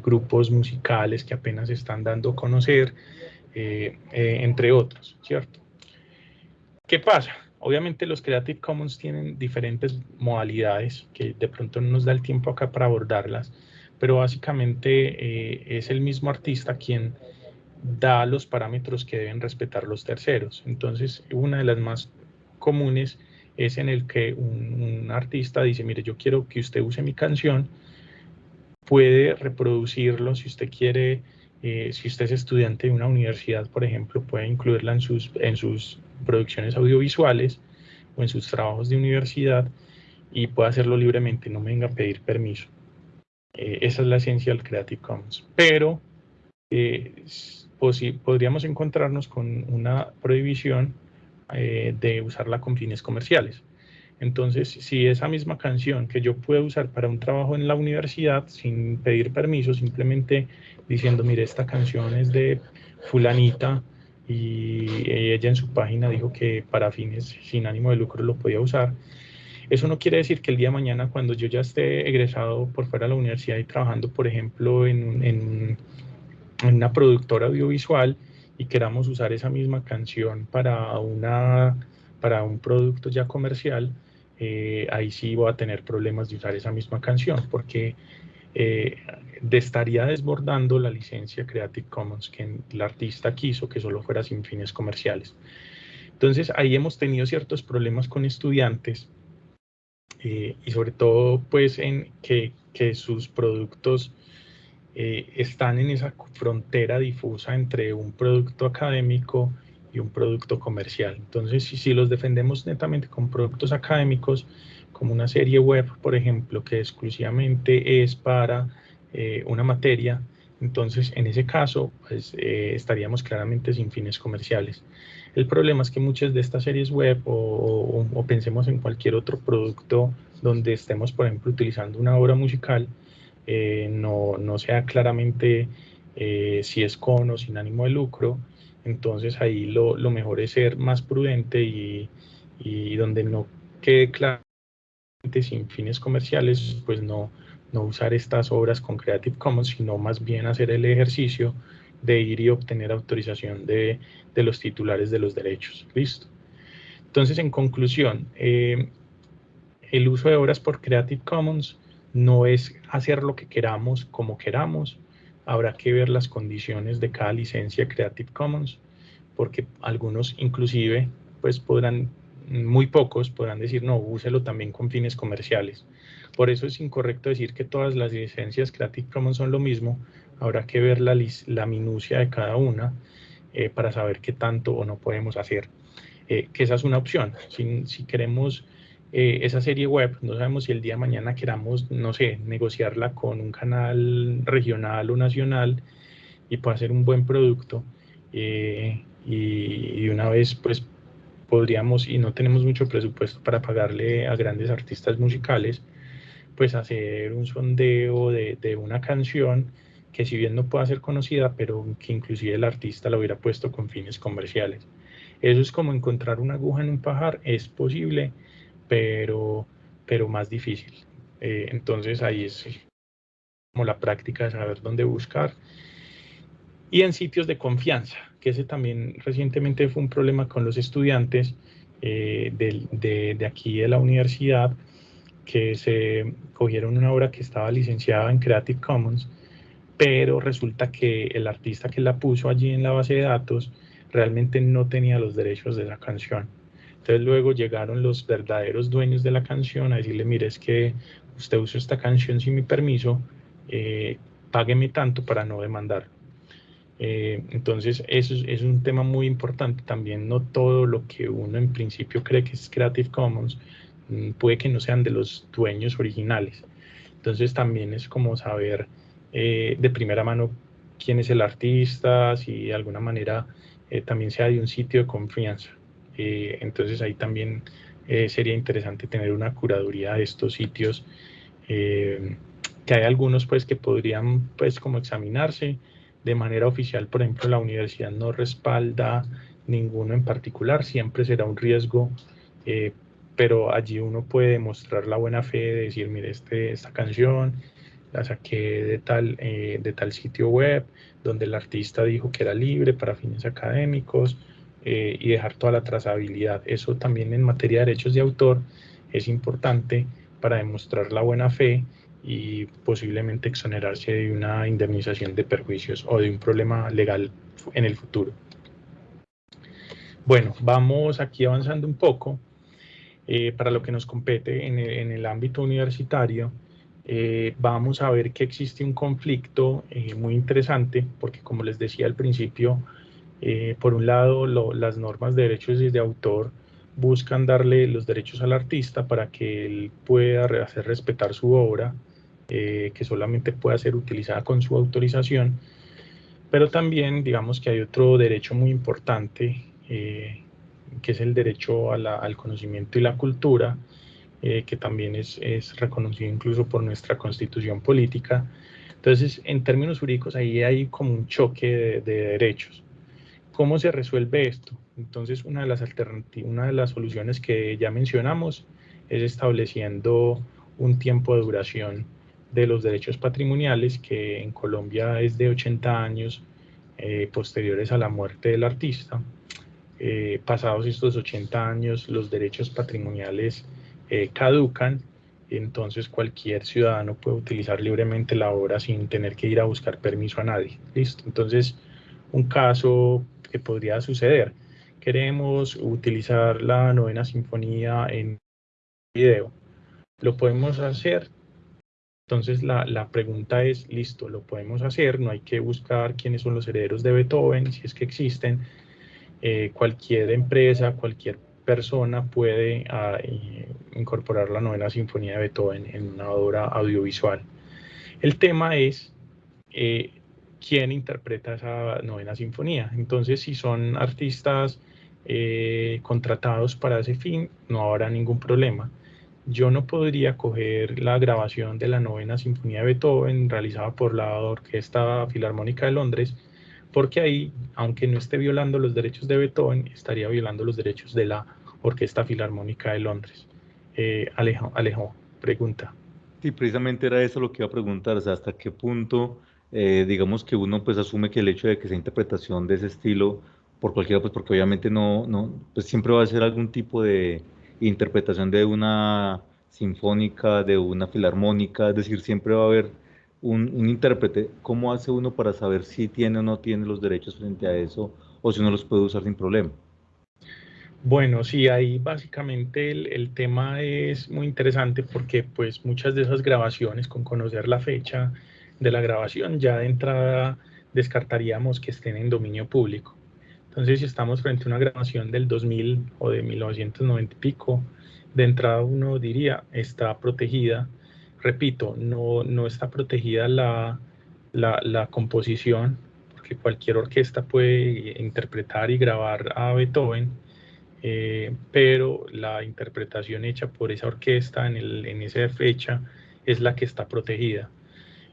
grupos musicales que apenas están dando a conocer, entre otros, ¿cierto? ¿Qué pasa? Obviamente los Creative Commons tienen diferentes modalidades que de pronto no nos da el tiempo acá para abordarlas, pero básicamente eh, es el mismo artista quien da los parámetros que deben respetar los terceros. Entonces, una de las más comunes es en el que un, artista dice, mire, yo quiero que usted use mi canción, puede reproducirlo si usted quiere, eh, si usted es estudiante de una universidad, por ejemplo, puede incluirla en sus, en sus producciones audiovisuales o en sus trabajos de universidad y pueda hacerlo libremente, no me venga a pedir permiso. Eh, esa es la esencia del Creative Commons. Pero eh, podríamos encontrarnos con una prohibición eh, de usarla con fines comerciales. Entonces, si esa misma canción que yo puedo usar para un trabajo en la universidad sin pedir permiso, simplemente diciendo, mire, esta canción es de fulanita y ella en su página dijo que para fines sin ánimo de lucro lo podía usar. Eso no quiere decir que el día de mañana, cuando yo ya esté egresado por fuera de la universidad y trabajando, por ejemplo, en, en, una productora audiovisual y queramos usar esa misma canción para, una, para un producto ya comercial, eh, ahí sí voy a tener problemas de usar esa misma canción, porque eh, estaría desbordando la licencia Creative Commons que el artista quiso que solo fuera sin fines comerciales. Entonces ahí hemos tenido ciertos problemas con estudiantes eh, y sobre todo pues en que, que sus productos eh, están en esa frontera difusa entre un producto académico y un producto comercial. Entonces si, si los defendemos netamente con productos académicos, como una serie web, por ejemplo, que exclusivamente es para eh, una materia, entonces en ese caso pues, eh, estaríamos claramente sin fines comerciales. El problema es que muchas de estas series web o, pensemos en cualquier otro producto donde estemos, por ejemplo, utilizando una obra musical, eh, no, no, sea claramente si es con o sin ánimo de lucro, entonces ahí lo, lo mejor es ser más prudente y, y donde no quede claro sin fines comerciales, pues no, no usar estas obras con Creative Commons, sino más bien hacer el ejercicio de ir y obtener autorización de, de los titulares de los derechos. Listo. Entonces, en conclusión, eh, el uso de obras por Creative Commons no es hacer lo que queramos como queramos. Habrá que ver las condiciones de cada licencia Creative Commons, porque algunos inclusive pues podrán muy pocos podrán decir, no, úselo también con fines comerciales. Por eso es incorrecto decir que todas las licencias Creative Commons son lo mismo. Habrá que ver la, la minucia de cada una eh, para saber qué tanto o no podemos hacer. Eh, que esa es una opción. Si, si queremos eh, esa serie web, no sabemos si el día de mañana queramos, no sé, negociarla con un canal regional o nacional y pueda ser un buen producto. y, y una vez, pues, podríamos, y no tenemos mucho presupuesto para pagarle a grandes artistas musicales, pues hacer un sondeo de, una canción que si bien no pueda ser conocida, pero que inclusive el artista la hubiera puesto con fines comerciales. Eso es como encontrar una aguja en un pajar, es posible, pero, pero más difícil. Eh, entonces ahí es como la práctica de saber dónde buscar. Y en sitios de confianza, que ese también recientemente fue un problema con los estudiantes eh, de, aquí de la universidad, que se cogieron una obra que estaba licenciada en Creative Commons, pero resulta que el artista que la puso allí en la base de datos realmente no tenía los derechos de la canción. Entonces luego llegaron los verdaderos dueños de la canción a decirle, mire, es que usted usó esta canción sin mi permiso, eh, págueme tanto para no demandar. Eh, entonces eso es, un tema muy importante. También no todo lo que uno en principio cree que es Creative Commons mm, puede que no sean de los dueños originales. Entonces también es como saber eh, de primera mano quién es el artista, si de alguna manera eh, también sea de un sitio de confianza. Entonces ahí también sería interesante tener una curaduría de estos sitios, que hay algunos pues que podrían pues como examinarse de manera oficial, por ejemplo la universidad no respalda ninguno en particular, siempre será un riesgo pero allí uno puede mostrar la buena fe de decir, mire, este, esta canción la saqué de tal, eh, de tal sitio web donde el artista dijo que era libre para fines académicos eh, y dejar toda la trazabilidad. Eso también en materia de derechos de autor es importante para demostrar la buena fe y posiblemente exonerarse de una indemnización de perjuicios o de un problema legal en el futuro. Bueno, vamos aquí avanzando un poco eh, para lo que nos compete en el ámbito universitario. Eh, vamos a ver que existe un conflicto eh, muy interesante, porque como les decía al principio, por un lado las normas de derechos de autor buscan darle los derechos al artista para que él pueda hacer respetar su obra, que solamente pueda ser utilizada con su autorización, pero también digamos que hay otro derecho muy importante, que es el derecho al conocimiento y la cultura, eh, que también es, es, reconocido incluso por nuestra constitución política. Entonces, en términos jurídicos, ahí hay como un choque de, derechos. ¿Cómo se resuelve esto? Entonces, una de las una de las soluciones que ya mencionamos es estableciendo un tiempo de duración de los derechos patrimoniales que en Colombia es de 80 años eh, posteriores a la muerte del artista. Eh, pasados estos 80 años, los derechos patrimoniales eh, caducan, entonces cualquier ciudadano puede utilizar libremente la obra sin tener que ir a buscar permiso a nadie. Listo. Entonces, un caso que podría suceder. Queremos utilizar la novena sinfonía en video. ¿Lo podemos hacer? Entonces la, la, pregunta es, listo, lo podemos hacer, no hay que buscar quiénes son los herederos de Beethoven, si es que existen. Eh, cualquier empresa, cualquier persona puede ah, incorporar la novena sinfonía de Beethoven en una obra audiovisual. El tema es eh, quién interpreta esa novena sinfonía. Entonces, si son artistas eh, contratados para ese fin, no habrá ningún problema. Yo no podría coger la grabación de la novena sinfonía de Beethoven realizada por la Orquesta Filarmónica de Londres porque ahí, aunque no esté violando los derechos de Beethoven, estaría violando los derechos de la Orquesta Filarmónica de Londres. Eh, Alejo, Alejo, pregunta. Sí, precisamente era eso lo que iba a preguntar, o sea, hasta qué punto, eh, digamos que uno pues asume que el hecho de que esa interpretación de ese estilo, por cualquiera, pues porque obviamente no, no, pues siempre va a ser algún tipo de interpretación de una sinfónica, de una filarmónica, es decir, siempre va a haber un, intérprete, ¿cómo hace uno para saber si tiene o no tiene los derechos frente a eso o si uno los puede usar sin problema? Bueno, sí, ahí básicamente el, tema es muy interesante porque pues muchas de esas grabaciones con conocer la fecha de la grabación ya de entrada descartaríamos que estén en dominio público. Entonces si estamos frente a una grabación del 2000 o de 1990 y pico, de entrada uno diría está protegida repito, no, no está protegida la, la, composición, porque cualquier orquesta puede interpretar y grabar a Beethoven. eh, pero la interpretación hecha por esa orquesta en, el, en esa fecha es la que está protegida.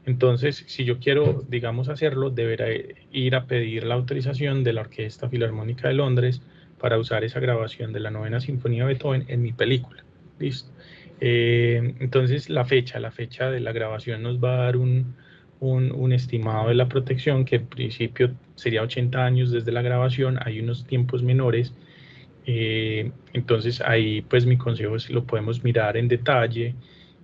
Entonces, si yo quiero, digamos, hacerlo, deberá ir a pedir la autorización de la Orquesta Filarmónica de Londres para usar esa grabación de la novena sinfonía de Beethoven en mi película. ¿Listo? Eh, entonces, la fecha, la fecha de la grabación nos va a dar un, un, estimado de la protección que en principio sería 80 años desde la grabación, hay unos tiempos menores. Eh, entonces, ahí pues mi consejo es lo podemos mirar en detalle,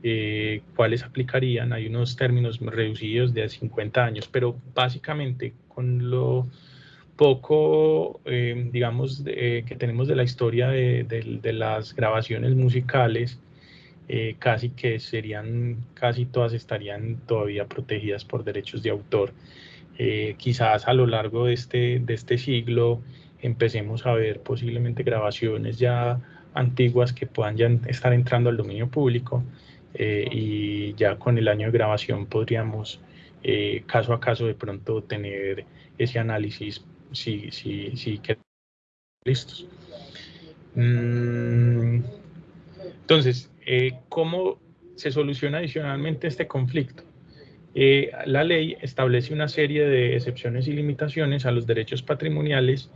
eh, cuáles aplicarían. Hay unos términos reducidos de 50 años, pero básicamente con lo poco, eh, digamos, que tenemos de la historia de, las grabaciones musicales, eh, casi que serían, casi todas estarían todavía protegidas por derechos de autor. quizás a lo largo de este, de este siglo empecemos a ver posiblemente grabaciones ya antiguas que puedan ya estar entrando al dominio público eh, y ya con el año de grabación podríamos eh, caso a caso de pronto tener ese análisis si, si, si listos. Mm, entonces, eh, ¿cómo se soluciona adicionalmente este conflicto? la ley establece una serie de excepciones y limitaciones a los derechos patrimoniales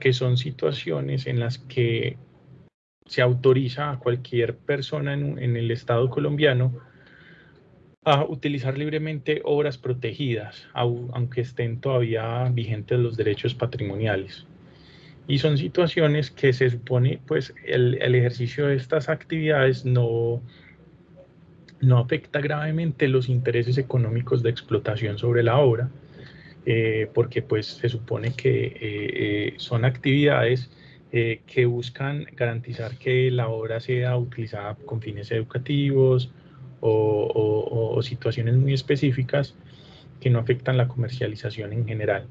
que son situaciones en las que se autoriza a cualquier persona en, el Estado colombiano a utilizar libremente obras protegidas, aunque estén todavía vigentes los derechos patrimoniales. Y son situaciones que se supone, pues, el, ejercicio de estas actividades no, no afecta gravemente los intereses económicos de explotación sobre la obra, eh, porque pues se supone que eh, eh, son actividades eh, que buscan garantizar que la obra sea utilizada con fines educativos o, situaciones muy específicas que no afectan la comercialización en general.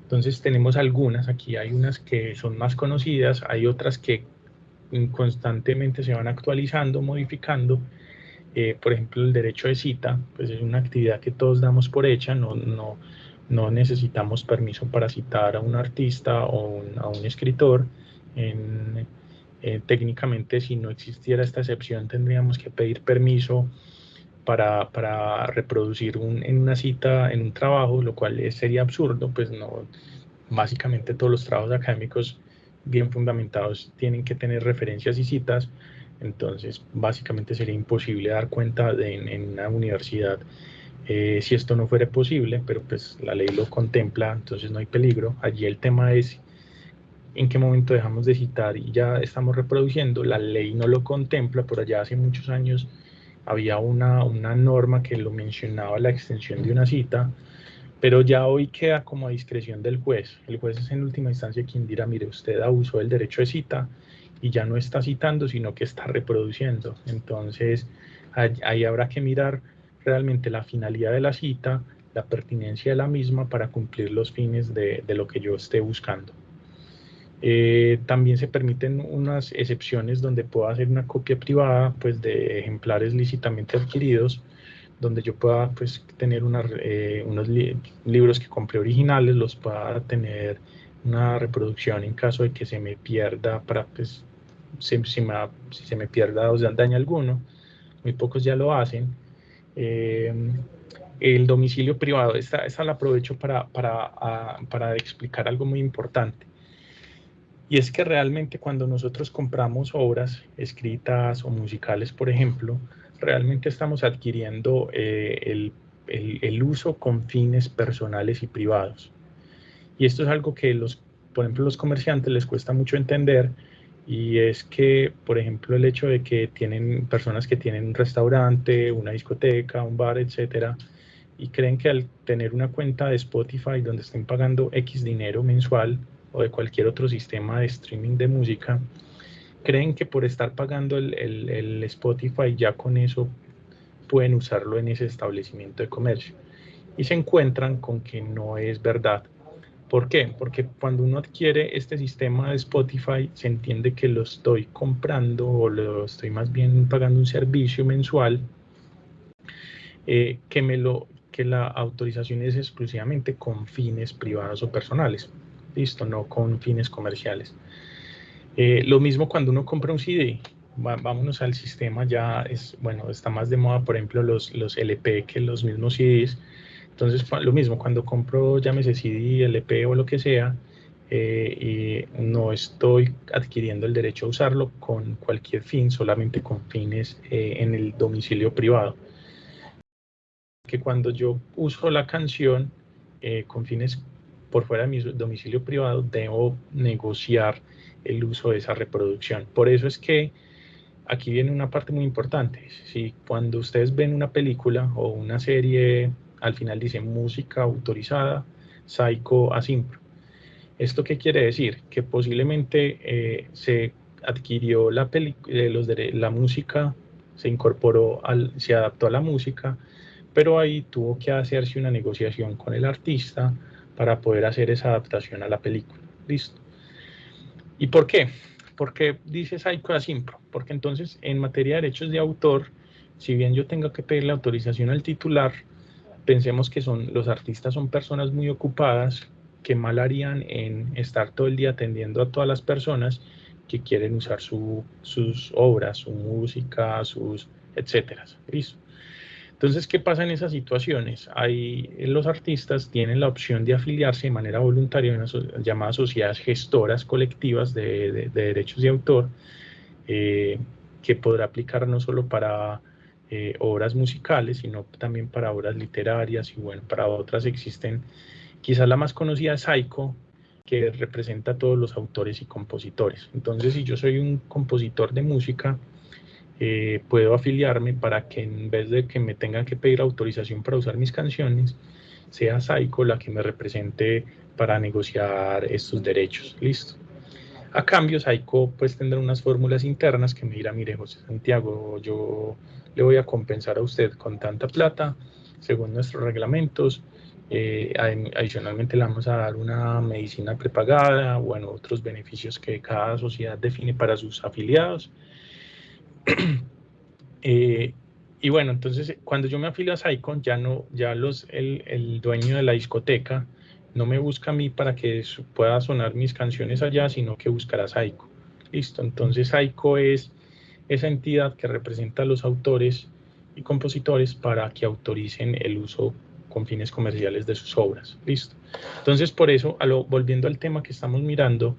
Entonces tenemos algunas, aquí hay unas que son más conocidas, hay otras que constantemente se van actualizando, modificando. Eh, por ejemplo, el derecho de cita, pues es una actividad que todos damos por hecha, no, no, no necesitamos permiso para citar a un artista o a un escritor. En, eh, técnicamente, si no existiera esta excepción, tendríamos que pedir permiso para, para reproducir un, en una cita, en un trabajo, lo cual sería absurdo, pues no, básicamente todos los trabajos académicos bien fundamentados tienen que tener referencias y citas, entonces básicamente sería imposible dar cuenta de, en, una universidad eh, si esto no fuera posible, pero pues la ley lo contempla, entonces no hay peligro. Allí el tema es en qué momento dejamos de citar y ya estamos reproduciendo. La ley no lo contempla, por allá hace muchos años había una, una norma que lo mencionaba la extensión de una cita, pero ya hoy queda como a discreción del juez. El juez es en última instancia quien dirá, mire, usted abusó del derecho de cita y ya no está citando, sino que está reproduciendo. Entonces, ahí habrá que mirar realmente la finalidad de la cita, la pertinencia de la misma para cumplir los fines de, de lo que yo esté buscando. Eh, también se permiten unas excepciones donde puedo hacer una copia privada pues, de ejemplares lícitamente adquiridos, donde yo pueda pues, tener eh, unos libros que compré originales, los pueda tener una reproducción en caso de que se me pierda, para pues, si, me, si se me pierda o se daña alguno. Muy pocos ya lo hacen. Eh, el domicilio privado, esta, esta la aprovecho para, para, para explicar algo muy importante. Y es que realmente cuando nosotros compramos obras escritas o musicales, por ejemplo, realmente estamos adquiriendo eh, el, el, uso con fines personales y privados. Y esto es algo que los, por ejemplo, los comerciantes les cuesta mucho entender y es que, por ejemplo, el hecho de que tienen personas que tienen un restaurante, una discoteca, un bar, etcétera, y creen que al tener una cuenta de Spotify donde estén pagando X dinero mensual, o de cualquier otro sistema de streaming de música, creen que por estar pagando el, el, Spotify ya con eso pueden usarlo en ese establecimiento de comercio. Y se encuentran con que no es verdad. ¿Por qué? Porque cuando uno adquiere este sistema de Spotify, se entiende que lo estoy comprando o lo estoy más bien pagando un servicio mensual eh, que, me lo, que la autorización es exclusivamente con fines privados o personales listo, no con fines comerciales. Eh, lo mismo cuando uno compra un CD, vámonos al sistema, ya es, bueno, está más de moda, por ejemplo, los, los LP que los mismos CDs. Entonces, lo mismo, cuando compro, llámese CD, LP o lo que sea, eh, y no estoy adquiriendo el derecho a usarlo con cualquier fin, solamente con fines eh, en el domicilio privado. Que cuando yo uso la canción con fines por fuera de mi domicilio privado, debo negociar el uso de esa reproducción. Por eso es que aquí viene una parte muy importante. Si cuando ustedes ven una película o una serie, al final dice música autorizada, Psycho Asimpro ¿Esto qué quiere decir? Que posiblemente eh, se adquirió la, eh, los la música, se incorporó, al, se adaptó a la música, pero ahí tuvo que hacerse una negociación con el artista para poder hacer esa adaptación a la película. ¿Listo? ¿Y por qué? Porque dice Psycho Asimpro, porque entonces en materia de derechos de autor, si bien yo tengo que pedir la autorización al titular, pensemos que son, los artistas son personas muy ocupadas que mal harían en estar todo el día atendiendo a todas las personas que quieren usar sus obras, su música, sus etcétera. Entonces, ¿qué pasa en esas situaciones? Ahí los artistas tienen la opción de afiliarse de manera voluntaria en las llamadas sociedades gestoras colectivas de, derechos de autor, eh, que podrá aplicar no solo para eh, obras musicales, sino también para obras literarias y bueno, para otras existen Quizás la más conocida es Saiko, que representa a todos los autores y compositores. Entonces, si yo soy un compositor de música, eh, puedo afiliarme para que en vez de que me tengan que pedir autorización para usar mis canciones, sea Saiko la que me represente para negociar estos derechos. Listo. A cambio, Saiko pues tendrá unas fórmulas internas que me dirá, mire, José Santiago, yo le voy a compensar a usted con tanta plata, según nuestros reglamentos, eh, adicionalmente le vamos a dar una medicina prepagada, bueno, otros beneficios que cada sociedad define para sus afiliados. Eh, y bueno, entonces cuando yo me afilio a Saicon, ya no, ya los, el, dueño de la discoteca no me busca a mí para que pueda sonar mis canciones allá, sino que buscará a Saico. Listo, entonces Saico es esa entidad que representa a los autores y compositores para que autoricen el uso con fines comerciales de sus obras. Listo. Entonces, por eso, volviendo al tema que estamos mirando,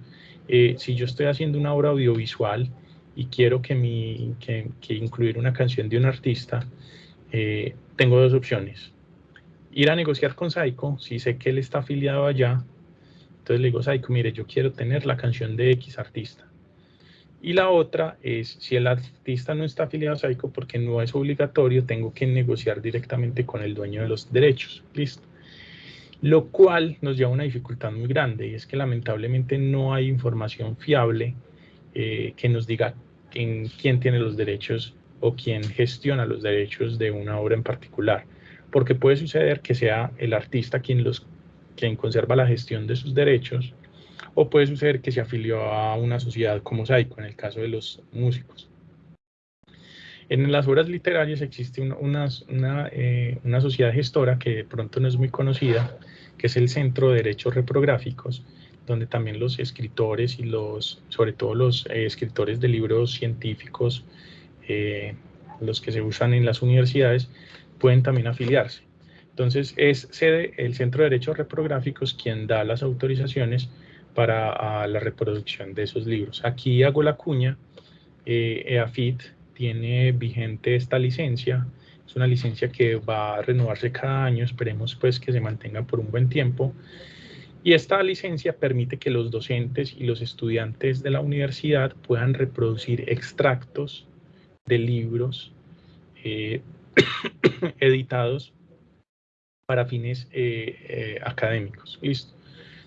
eh, si yo estoy haciendo una obra audiovisual y quiero que, mi, que, incluir una canción de un artista, eh, tengo dos opciones. Ir a negociar con Saiko, si sé que él está afiliado allá, entonces le digo, Saiko, mire, yo quiero tener la canción de X artista. Y la otra es, si el artista no está afiliado a Saico porque no es obligatorio, tengo que negociar directamente con el dueño de los derechos. Listo. Lo cual nos lleva a una dificultad muy grande y es que lamentablemente no hay información fiable eh, que nos diga en quién tiene los derechos o quién gestiona los derechos de una obra en particular. Porque puede suceder que sea el artista quien, los, quien conserva la gestión de sus derechos o puede suceder que se afilió a una sociedad como Saico, en el caso de los músicos. En las obras literarias existe una, eh, una, sociedad gestora que de pronto no es muy conocida, que es el Centro de Derechos Reprográficos, donde también los escritores y los, sobre todo los eh, escritores de libros científicos, eh, los que se usan en las universidades, pueden también afiliarse. Entonces es sede el Centro de Derechos Reprográficos quien da las autorizaciones para la reproducción de esos libros. Aquí hago la cuña, eh, EAFIT tiene vigente esta licencia, es una licencia que va a renovarse cada año, esperemos pues que se mantenga por un buen tiempo. Y esta licencia permite que los docentes y los estudiantes de la universidad puedan reproducir extractos de libros eh, editados para fines eh, académicos. Listo.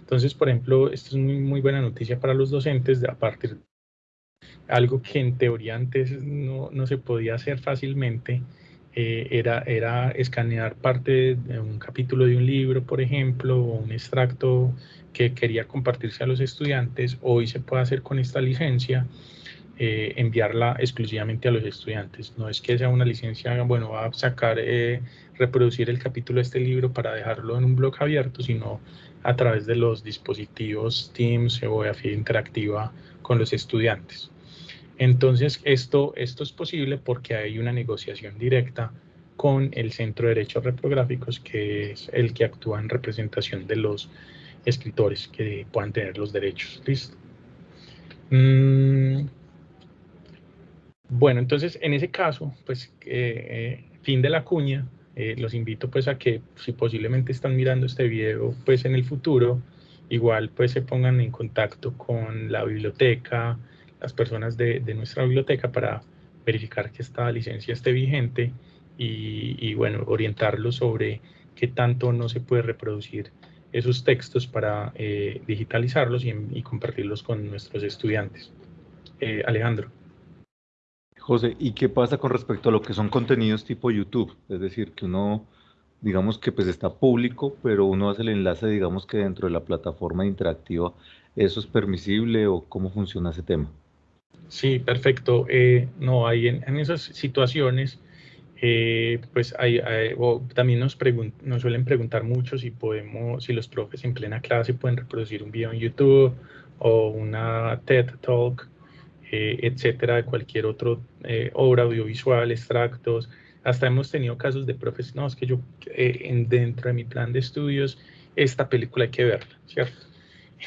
Entonces, por ejemplo, esto es muy, muy buena noticia para los docentes de a partir algo que en teoría antes no, no se podía hacer fácilmente, eh, era, era escanear parte de un capítulo de un libro, por ejemplo, o un extracto que quería compartirse a los estudiantes, hoy se puede hacer con esta licencia, eh, enviarla exclusivamente a los estudiantes. No es que sea una licencia, bueno, va a sacar, eh, reproducir el capítulo de este libro para dejarlo en un blog abierto, sino a través de los dispositivos Teams o AFI interactiva con los estudiantes. Entonces, esto, esto es posible porque hay una negociación directa con el Centro de Derechos Reprográficos, que es el que actúa en representación de los escritores que puedan tener los derechos. ¿Listo? Mm, bueno, entonces en ese caso, pues eh, fin de la cuña, eh, los invito pues a que si posiblemente están mirando este video pues en el futuro, igual pues se pongan en contacto con la biblioteca, las personas de, nuestra biblioteca para verificar que esta licencia esté vigente y, bueno, orientarlos sobre qué tanto no se puede reproducir esos textos para eh, digitalizarlos y, compartirlos con nuestros estudiantes. Alejandro. José, ¿y qué pasa con respecto a lo que son contenidos tipo YouTube? Es decir, que uno, digamos que pues está público, pero uno hace el enlace, digamos que dentro de la plataforma interactiva, ¿eso es permisible o cómo funciona ese tema? Sí, perfecto. Eh, no, hay en, esas situaciones, eh, pues hay, también nos, suelen preguntar mucho si podemos, si los profes en plena clase pueden reproducir un video en YouTube o una TED Talk eh, etcétera, de cualquier otra eh, obra audiovisual, extractos. Hasta hemos tenido casos de profes, no, es que yo en, dentro de mi plan de estudios, esta película hay que verla, ¿cierto?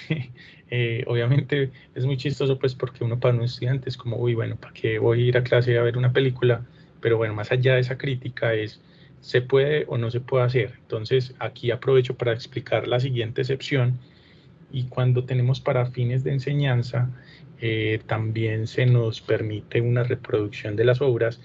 obviamente es muy chistoso pues porque uno para un estudiante es como, uy, bueno, ¿para qué voy a ir a clase a ver una película? Pero bueno, más allá de esa crítica es, ¿se puede o no se puede hacer? Entonces aquí aprovecho para explicar la siguiente excepción y cuando tenemos para fines de enseñanza, eh, también se nos permite una reproducción de las obras.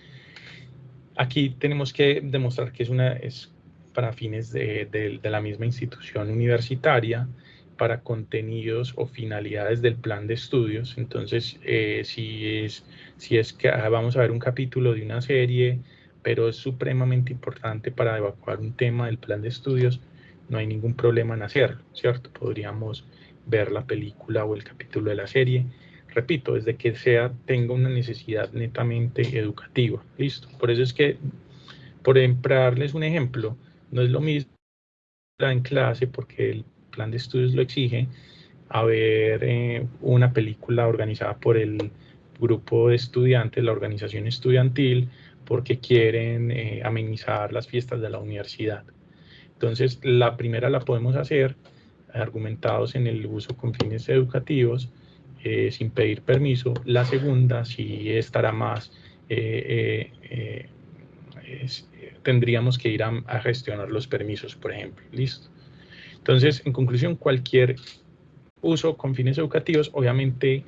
Aquí tenemos que demostrar que es, una, es para fines de, la misma institución universitaria, para contenidos o finalidades del plan de estudios. Entonces, eh, si, es, si es que ah, vamos a ver un capítulo de una serie, pero es supremamente importante para evacuar un tema del plan de estudios, no hay ningún problema en hacerlo, ¿cierto? Podríamos ver la película o el capítulo de la serie repito, desde que sea, tenga una necesidad netamente educativa. Listo. Por eso es que, por darles un ejemplo, no es lo mismo en clase, porque el plan de estudios lo exige, a ver eh, una película organizada por el grupo de estudiantes, la organización estudiantil, porque quieren eh, amenizar las fiestas de la universidad. Entonces, la primera la podemos hacer argumentados en el uso con fines educativos, eh, sin pedir permiso. La segunda sí estará más, tendríamos que ir a, gestionar los permisos, por ejemplo. Listo. Entonces, en conclusión, cualquier uso con fines educativos, obviamente,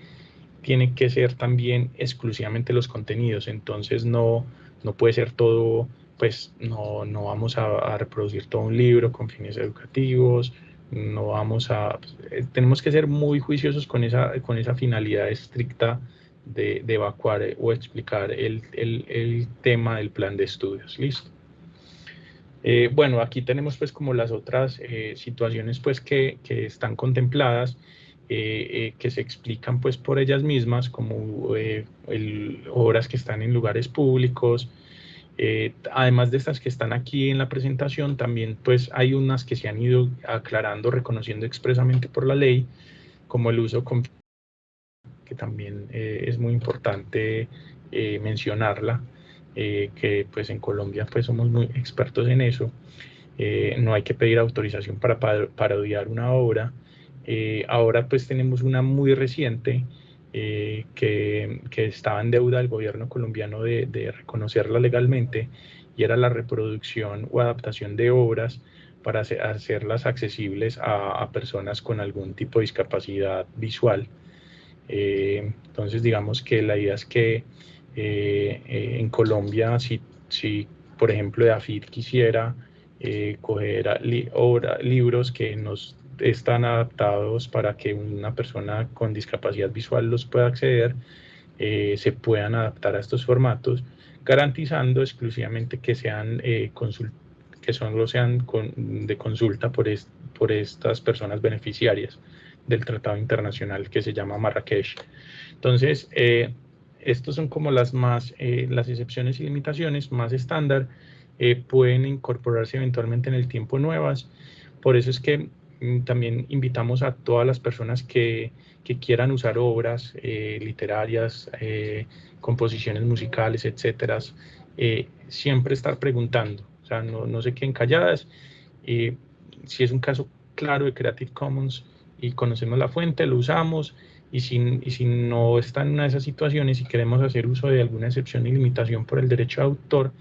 tiene que ser también exclusivamente los contenidos. Entonces, no, no puede ser todo, pues no, no vamos a, reproducir todo un libro con fines educativos, no vamos a, eh, tenemos que ser muy juiciosos con esa, con esa finalidad estricta de, evacuar eh, o explicar el, tema del plan de estudios. Listo. Eh, bueno, aquí tenemos pues como las otras situaciones pues que, están contempladas, que se explican pues por ellas mismas, como obras que están en lugares públicos, eh, además de estas que están aquí en la presentación, también pues hay unas que se han ido aclarando, reconociendo expresamente por la ley, como el uso con que también eh, es muy importante eh, que pues en Colombia pues somos muy expertos en eso. no hay que pedir autorización para parodiar una obra. ahora pues tenemos una muy reciente eh, que, estaba en deuda el gobierno colombiano de, reconocerla legalmente y era la reproducción o adaptación de obras para hacerlas accesibles a, personas con algún tipo de discapacidad visual. Eh, entonces, digamos que la idea es que eh, en Colombia, si, si, por ejemplo AFID quisiera coger libros que nos están adaptados para que una persona con discapacidad visual los pueda acceder, eh, se puedan adaptar a estos formatos, garantizando exclusivamente que sean eh, que solo sean de consulta por, por estas personas beneficiarias del tratado internacional que se llama Marrakech. Entonces, eh, estos son como las más, eh, las excepciones y limitaciones más estándar, eh, pueden incorporarse eventualmente en el tiempo nuevas. Por eso es que mm, también invitamos a todas las personas que, que quieran usar obras eh, literarias, composiciones musicales, etcétera, siempre estar preguntando, o sea, no, no se queden calladas. si es un caso claro de Creative Commons y conocemos la fuente, lo usamos, y si, y si no está en una de esas situaciones y queremos hacer uso de alguna excepción y limitación por el derecho de autor,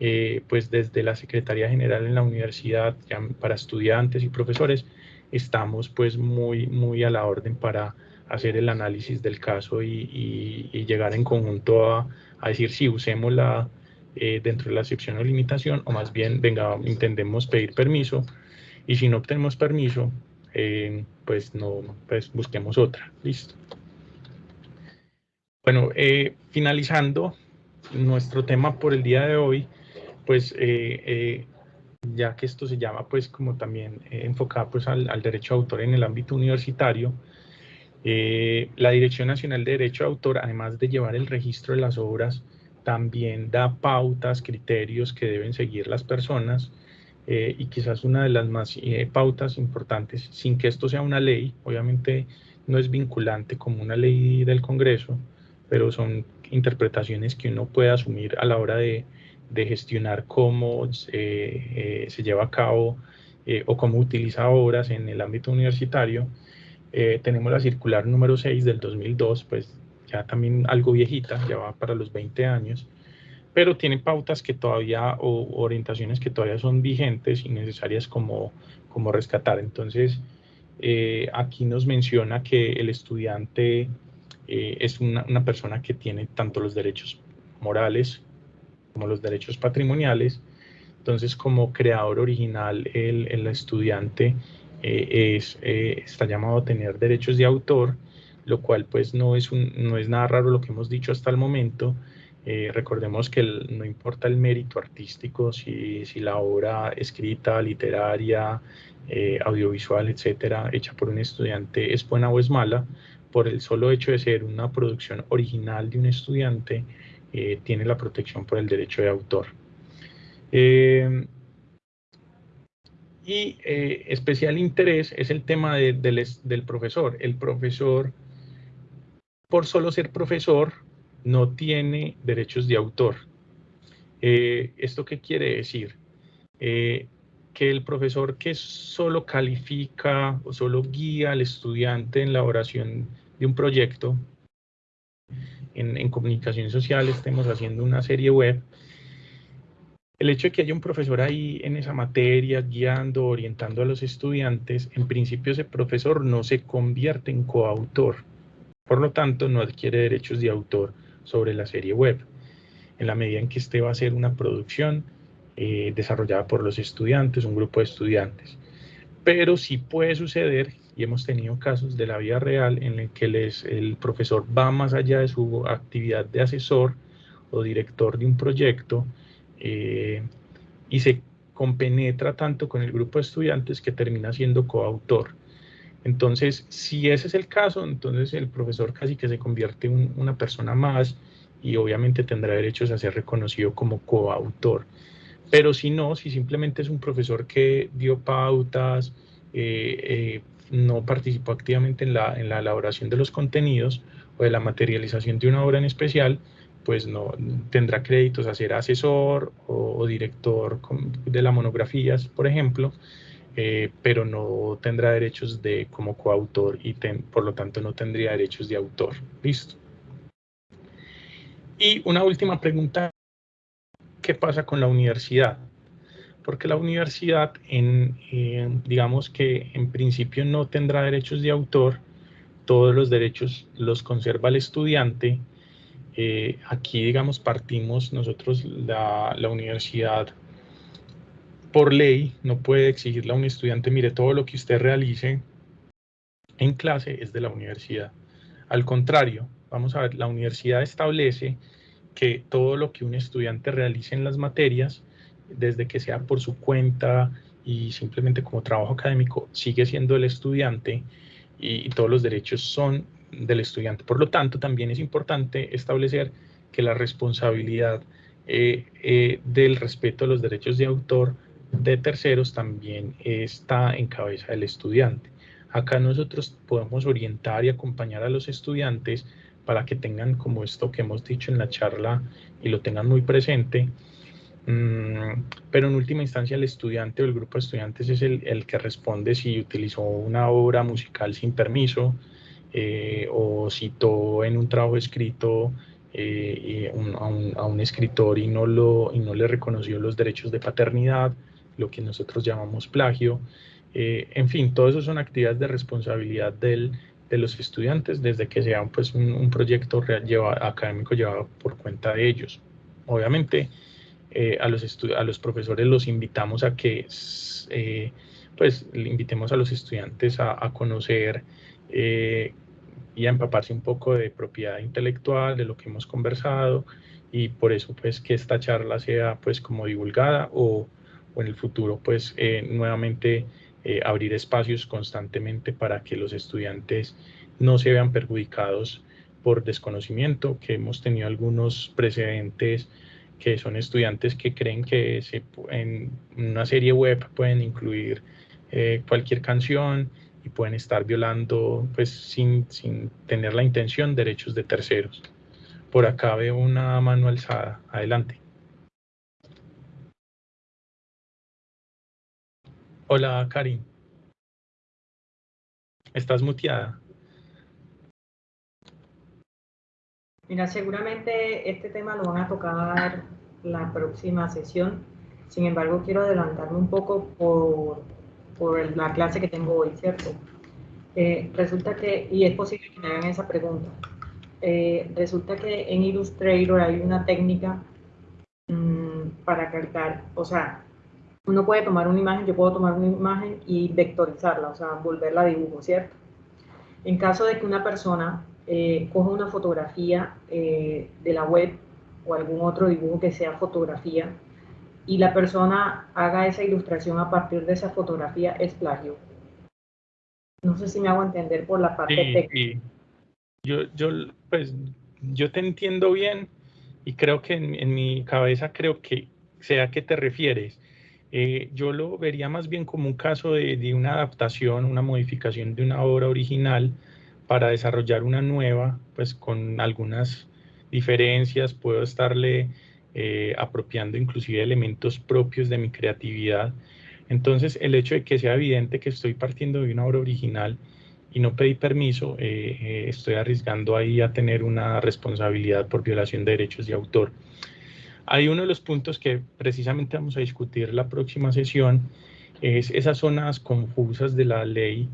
eh, pues desde la Secretaría General en la universidad para estudiantes y profesores estamos pues muy, muy a la orden para hacer el análisis del caso y, y, llegar en conjunto a, a decir si usémosla eh, dentro de la excepción o limitación o más bien, venga, intentemos pedir permiso y si no obtenemos permiso, eh, pues no, pues busquemos otra. Listo. Bueno, eh, finalizando nuestro tema por el día de hoy, pues eh, ya que esto se llama pues como también enfocado pues al, al, derecho de autor en el ámbito universitario, la Dirección Nacional de Derecho de Autor, además de llevar el registro de las obras, también da pautas, criterios que deben seguir las personas eh, y quizás una de las más eh, pautas importantes, sin que esto sea una ley, obviamente no es vinculante como una ley del Congreso, pero son interpretaciones que uno puede asumir a la hora de, de gestionar cómo eh, se lleva a cabo o cómo utiliza obras en el ámbito universitario. tenemos la circular número 6 del 2002, pues ya también algo viejita, ya va para los 20 años, pero tiene pautas que todavía o orientaciones que todavía son vigentes y necesarias como, como rescatar. Entonces, eh, aquí nos menciona que el estudiante eh, es una, una, persona que tiene tanto los derechos morales como los derechos patrimoniales. Entonces, como creador original, el, el estudiante eh, es, está llamado a tener derechos de autor, lo cual pues no es, un, no es nada raro lo que hemos dicho hasta el momento, eh, recordemos que no importa el mérito artístico, si, si la obra escrita, literaria, eh, audiovisual, etcétera, hecha por un estudiante es buena o es mala, por el solo hecho de ser una producción original de un estudiante, eh, tiene la protección por el derecho de autor. y especial interés es el tema del, del profesor. El profesor, por solo ser profesor, no tiene derechos de autor. Eh, ¿Esto qué quiere decir? Eh, que el profesor que solo califica o solo guía al estudiante en la elaboración de un proyecto, en, en comunicación social estemos haciendo una serie web, el hecho de que haya un profesor ahí en esa materia, guiando, orientando a los estudiantes, en principio ese profesor no se convierte en coautor. Por lo tanto, no adquiere derechos de autor sobre la serie web, en la medida en que este va a ser una producción eh, desarrollada por los estudiantes, un grupo de estudiantes. Pero sí puede suceder, y hemos tenido casos de la vida real en el que les, el profesor va más allá de su actividad de asesor o director de un proyecto eh, y se compenetra tanto con el grupo de estudiantes que termina siendo coautor. Entonces, si ese es el caso, entonces el profesor casi que se convierte en una persona más y obviamente tendrá derechos a ser reconocido como coautor. Pero si no, si simplemente es un profesor que dio pautas, eh, eh, no participó activamente en la, elaboración de los contenidos o de la materialización de una obra en especial, pues no tendrá créditos a ser asesor o, o director de las monografías, por ejemplo, eh, pero no tendrá derechos de como coautor y por lo tanto no tendría derechos de autor. Listo. Y una última pregunta, ¿qué pasa con la universidad? Porque la universidad, en, digamos que en principio no tendrá derechos de autor, todos los derechos los conserva el estudiante. Eh, aquí, digamos, partimos nosotros, la universidad por ley no puede exigirle a un estudiante, mire, todo lo que usted realice en clase es de la universidad. Al contrario, vamos a ver, la universidad establece que todo lo que un estudiante realice en las materias, desde que sea por su cuenta y simplemente como trabajo académico, sigue siendo el estudiante y, todos los derechos son del estudiante. Por lo tanto, también es importante establecer que la responsabilidad eh, eh, del respeto a los derechos de autor de terceros también está en cabeza del estudiante. Acá nosotros podemos orientar y acompañar a los estudiantes para que tengan como esto que hemos dicho en la charla y lo tengan muy presente. Mm, pero en última instancia el estudiante o el grupo de estudiantes es el, que responde si utilizó una obra musical sin permiso eh, o citó en un trabajo escrito eh, a, un, escritor y no, lo, y no le reconoció los derechos de paternidad, lo que nosotros llamamos plagio. Eh, en fin, todo eso son actividades de responsabilidad del, de los estudiantes desde que sea pues, un, proyecto real, académico llevado por cuenta de ellos. Obviamente, eh, a, los a los profesores los invitamos a que pues, le invitemos a los estudiantes a conocer y a empaparse un poco de propiedad intelectual, de lo que hemos conversado y por eso pues que esta charla sea pues como divulgada o, o en el futuro pues eh, nuevamente eh, abrir espacios constantemente para que los estudiantes no se vean perjudicados por desconocimiento, que hemos tenido algunos precedentes que son estudiantes que creen que en una serie web pueden incluir eh, cualquier canción, y pueden estar violando, pues sin, sin tener la intención, derechos de terceros. Por acá veo una mano alzada. Adelante. Hola, Karin. ¿Estás muteada? Mira, seguramente este tema lo van a tocar la próxima sesión. Sin embargo, quiero adelantarme un poco por por la clase que tengo hoy, ¿cierto? Eh, resulta que, y es posible que me hagan esa pregunta, eh, resulta que en Illustrator hay una técnica mm, para cargar, o sea, uno puede tomar una imagen, yo puedo tomar una imagen y vectorizarla, o sea, volverla a dibujo, ¿cierto? En caso de que una persona eh, coja una fotografía de la web o algún otro dibujo que sea fotografía y la persona haga esa ilustración a partir de esa fotografía es plagio. No sé si me hago entender por la parte técnica. Yo, yo, pues, yo te entiendo bien y creo que en, mi cabeza creo que sé a qué te refieres. Eh, yo lo vería más bien como un caso de, de, una adaptación, una modificación de una obra original para desarrollar una nueva, pues con algunas diferencias, puedo estarle eh, apropiando inclusive elementos propios de mi creatividad. Entonces, el hecho de que sea evidente que estoy partiendo de una obra original y no pedí permiso, eh, eh, estoy arriesgando ahí a tener una responsabilidad por violación de derechos de autor. Hay uno de los puntos que precisamente vamos a discutir la próxima sesión, es esas zonas confusas de la ley,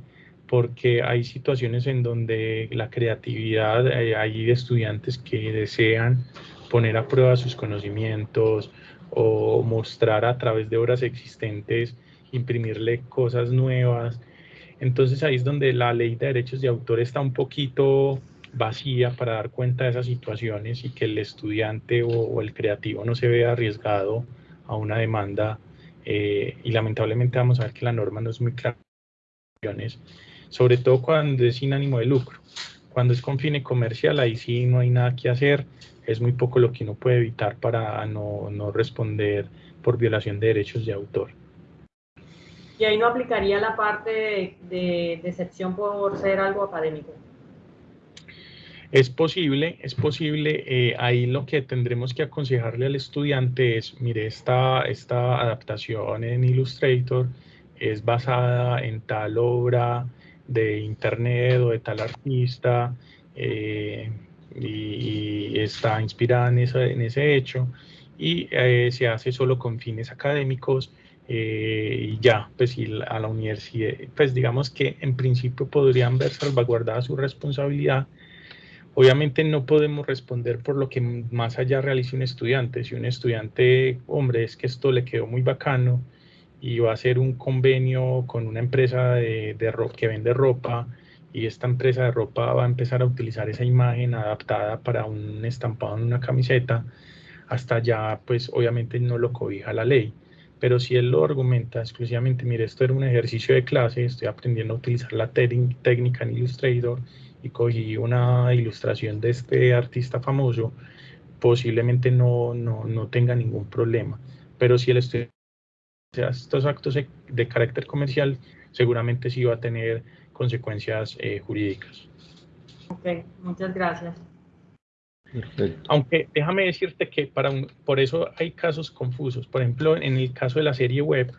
porque hay situaciones en donde la creatividad, hay estudiantes que desean poner a prueba sus conocimientos o mostrar a través de obras existentes, imprimirle cosas nuevas. Entonces ahí es donde la ley de derechos de autor está un poquito vacía para dar cuenta de esas situaciones y que el estudiante o, el creativo no se vea arriesgado a una demanda eh, y lamentablemente vamos a ver que la norma no es muy clara sobre todo cuando es sin ánimo de lucro. Cuando es con fin comercial, ahí sí no hay nada que hacer es muy poco lo que uno puede evitar para no, no responder por violación de derechos de autor. Y ahí no aplicaría la parte de, decepción por ser algo académico. Es posible, es posible. Eh, ahí lo que tendremos que aconsejarle al estudiante es, mire, esta, esta adaptación en Illustrator es basada en tal obra de internet o de tal artista. Eh, y, está inspirada en, en ese hecho y eh, se hace solo con fines académicos eh, y ya, pues a la universidad, pues digamos que en principio podrían ver salvaguardada su responsabilidad. Obviamente no podemos responder por lo que más allá realice un estudiante. Si un estudiante, hombre, es que esto le quedó muy bacano y va a hacer un convenio con una empresa de, de que vende ropa, y esta empresa de ropa va a empezar a utilizar esa imagen adaptada para un estampado en una camiseta, hasta ya pues obviamente no lo cobija la ley. Pero si él lo argumenta exclusivamente, mire, esto era un ejercicio de clase, estoy aprendiendo a utilizar la técnica en Illustrator y cogí una ilustración de este artista famoso, posiblemente no, no, no tenga ningún problema. Pero si el estudiante hace estos actos de carácter comercial, seguramente sí va a tener consecuencias eh, jurídicas. Ok, muchas gracias. Perfecto. Aunque déjame decirte que para por eso hay casos confusos. Por ejemplo, en el caso de la serie web,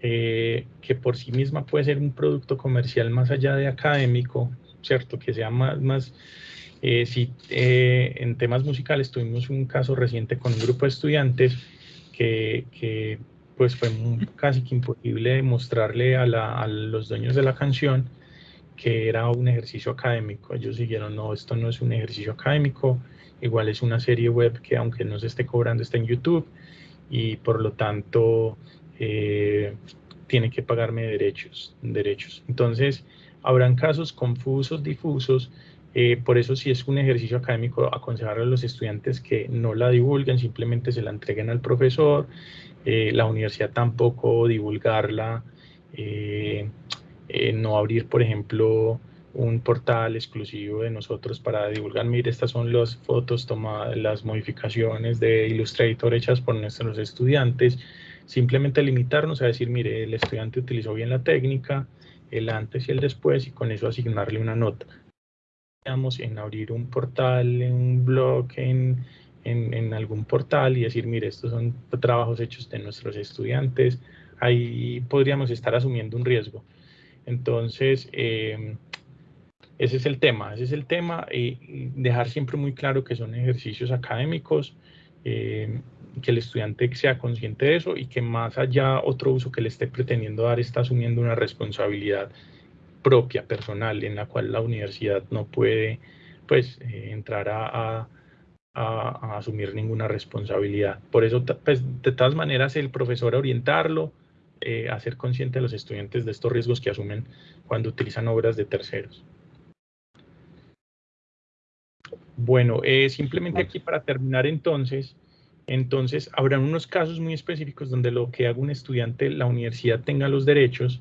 eh, que por sí misma puede ser un producto comercial más allá de académico, ¿cierto? Que sea más, más eh, si en temas musicales tuvimos un caso reciente con un grupo de estudiantes que, que pues fue casi que imposible mostrarle a, a los dueños de la canción que era un ejercicio académico. Ellos dijeron, no, esto no es un ejercicio académico, igual es una serie web que aunque no se esté cobrando está en YouTube y por lo tanto eh, tiene que pagarme derechos, derechos. Entonces, habrán casos confusos, difusos, eh, por eso si es un ejercicio académico, aconsejar a los estudiantes que no la divulguen, simplemente se la entreguen al profesor, eh, la universidad tampoco divulgarla, eh, no abrir, por ejemplo, un portal exclusivo de nosotros para divulgar, mire, estas son las fotos tomadas, las modificaciones de Illustrator hechas por nuestros estudiantes, simplemente limitarnos a decir, mire, el estudiante utilizó bien la técnica, el antes y el después, y con eso asignarle una nota. En abrir un portal, un blog, en, en, algún portal y decir, mire, estos son trabajos hechos de nuestros estudiantes, ahí podríamos estar asumiendo un riesgo. Entonces, em, ese es el tema, ese es el tema, y dejar siempre muy claro que son ejercicios académicos, que el estudiante sea consciente de eso y que más allá otro uso que le esté pretendiendo dar está asumiendo una responsabilidad propia, personal, en la cual la universidad no puede pues eh, entrar a, a, asumir ninguna responsabilidad. Por eso, pues, de todas maneras, el profesor orientarlo, eh, hacer consciente a los estudiantes de estos riesgos que asumen cuando utilizan obras de terceros. Bueno, eh, simplemente aquí para terminar entonces, entonces habrán unos casos muy específicos donde lo que haga un estudiante, la universidad tenga los derechos,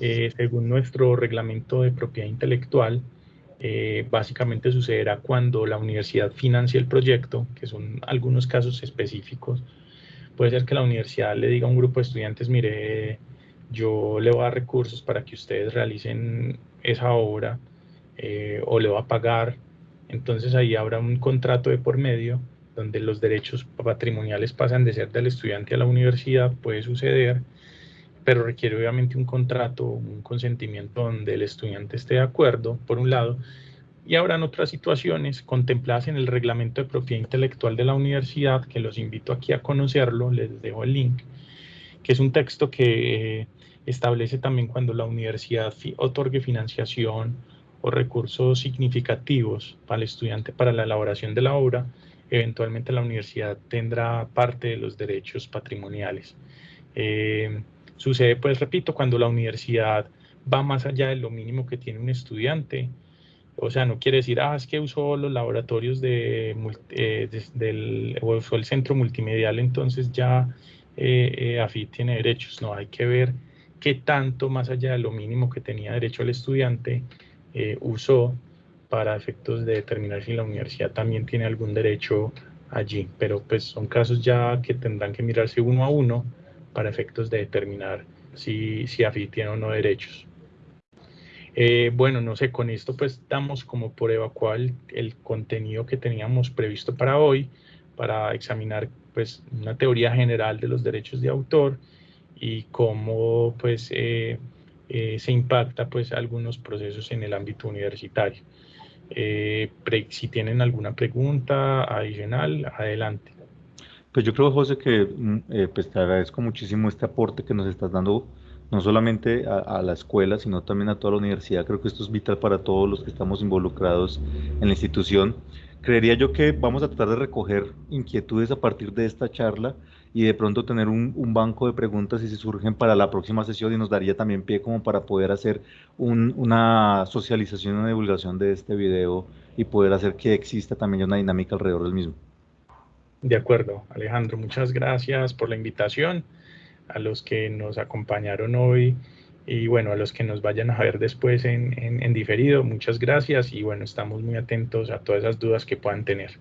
eh, según nuestro reglamento de propiedad intelectual, básicamente sucederá cuando la universidad financia el proyecto, que son algunos casos específicos, Puede ser que la universidad le diga a un grupo de estudiantes, mire, yo le voy a dar recursos para que ustedes realicen esa obra eh, o le va a pagar. Entonces ahí habrá un contrato de por medio donde los derechos patrimoniales pasan de ser del estudiante a la universidad, puede suceder, pero requiere obviamente un contrato, un consentimiento donde el estudiante esté de acuerdo, por un lado, y habrán otras situaciones contempladas en el reglamento de propiedad intelectual de la universidad, que los invito aquí a conocerlo, les dejo el link, que es un texto que establece también cuando la universidad otorgue financiación o recursos significativos para estudiante para la elaboración de la obra, eventualmente la universidad tendrá parte de los derechos patrimoniales. Eh, sucede, pues repito, cuando la universidad va más allá de lo mínimo que tiene un estudiante, o sea, no quiere decir, ah, es que usó los laboratorios de, eh, o usó el centro multimedial, entonces ya eh, eh AFI tiene derechos. No, hay que ver qué tanto más allá de lo mínimo que tenía derecho el estudiante eh, usó para efectos de determinar si la universidad también tiene algún derecho allí. Pero pues son casos ya que tendrán que mirarse uno a uno para efectos de determinar si, si AFI tiene o no derechos. Eh, bueno, no sé, con esto pues damos como por evacuar el, contenido que teníamos previsto para hoy, para examinar pues una teoría general de los derechos de autor y cómo pues eh, eh, se impacta pues algunos procesos en el ámbito universitario. Si tienen alguna pregunta adicional, adelante. Pues yo creo, José, que mm, pues te agradezco muchísimo este aporte que nos estás dando no solamente a, la escuela, sino también a toda la universidad. Creo que esto es vital para todos los que estamos involucrados en la institución. Creería yo que vamos a tratar de recoger inquietudes a partir de esta charla y de pronto tener un, banco de preguntas si se surgen para la próxima sesión y nos daría también pie como para poder hacer una socialización, una divulgación de este video y poder hacer que exista también una dinámica alrededor del mismo. De acuerdo, Alejandro, muchas gracias por la invitación a los que nos acompañaron hoy Y bueno, a los que nos vayan a ver después en, en diferido, muchas gracias y bueno, estamos muy atentos a todas esas dudas que puedan tener.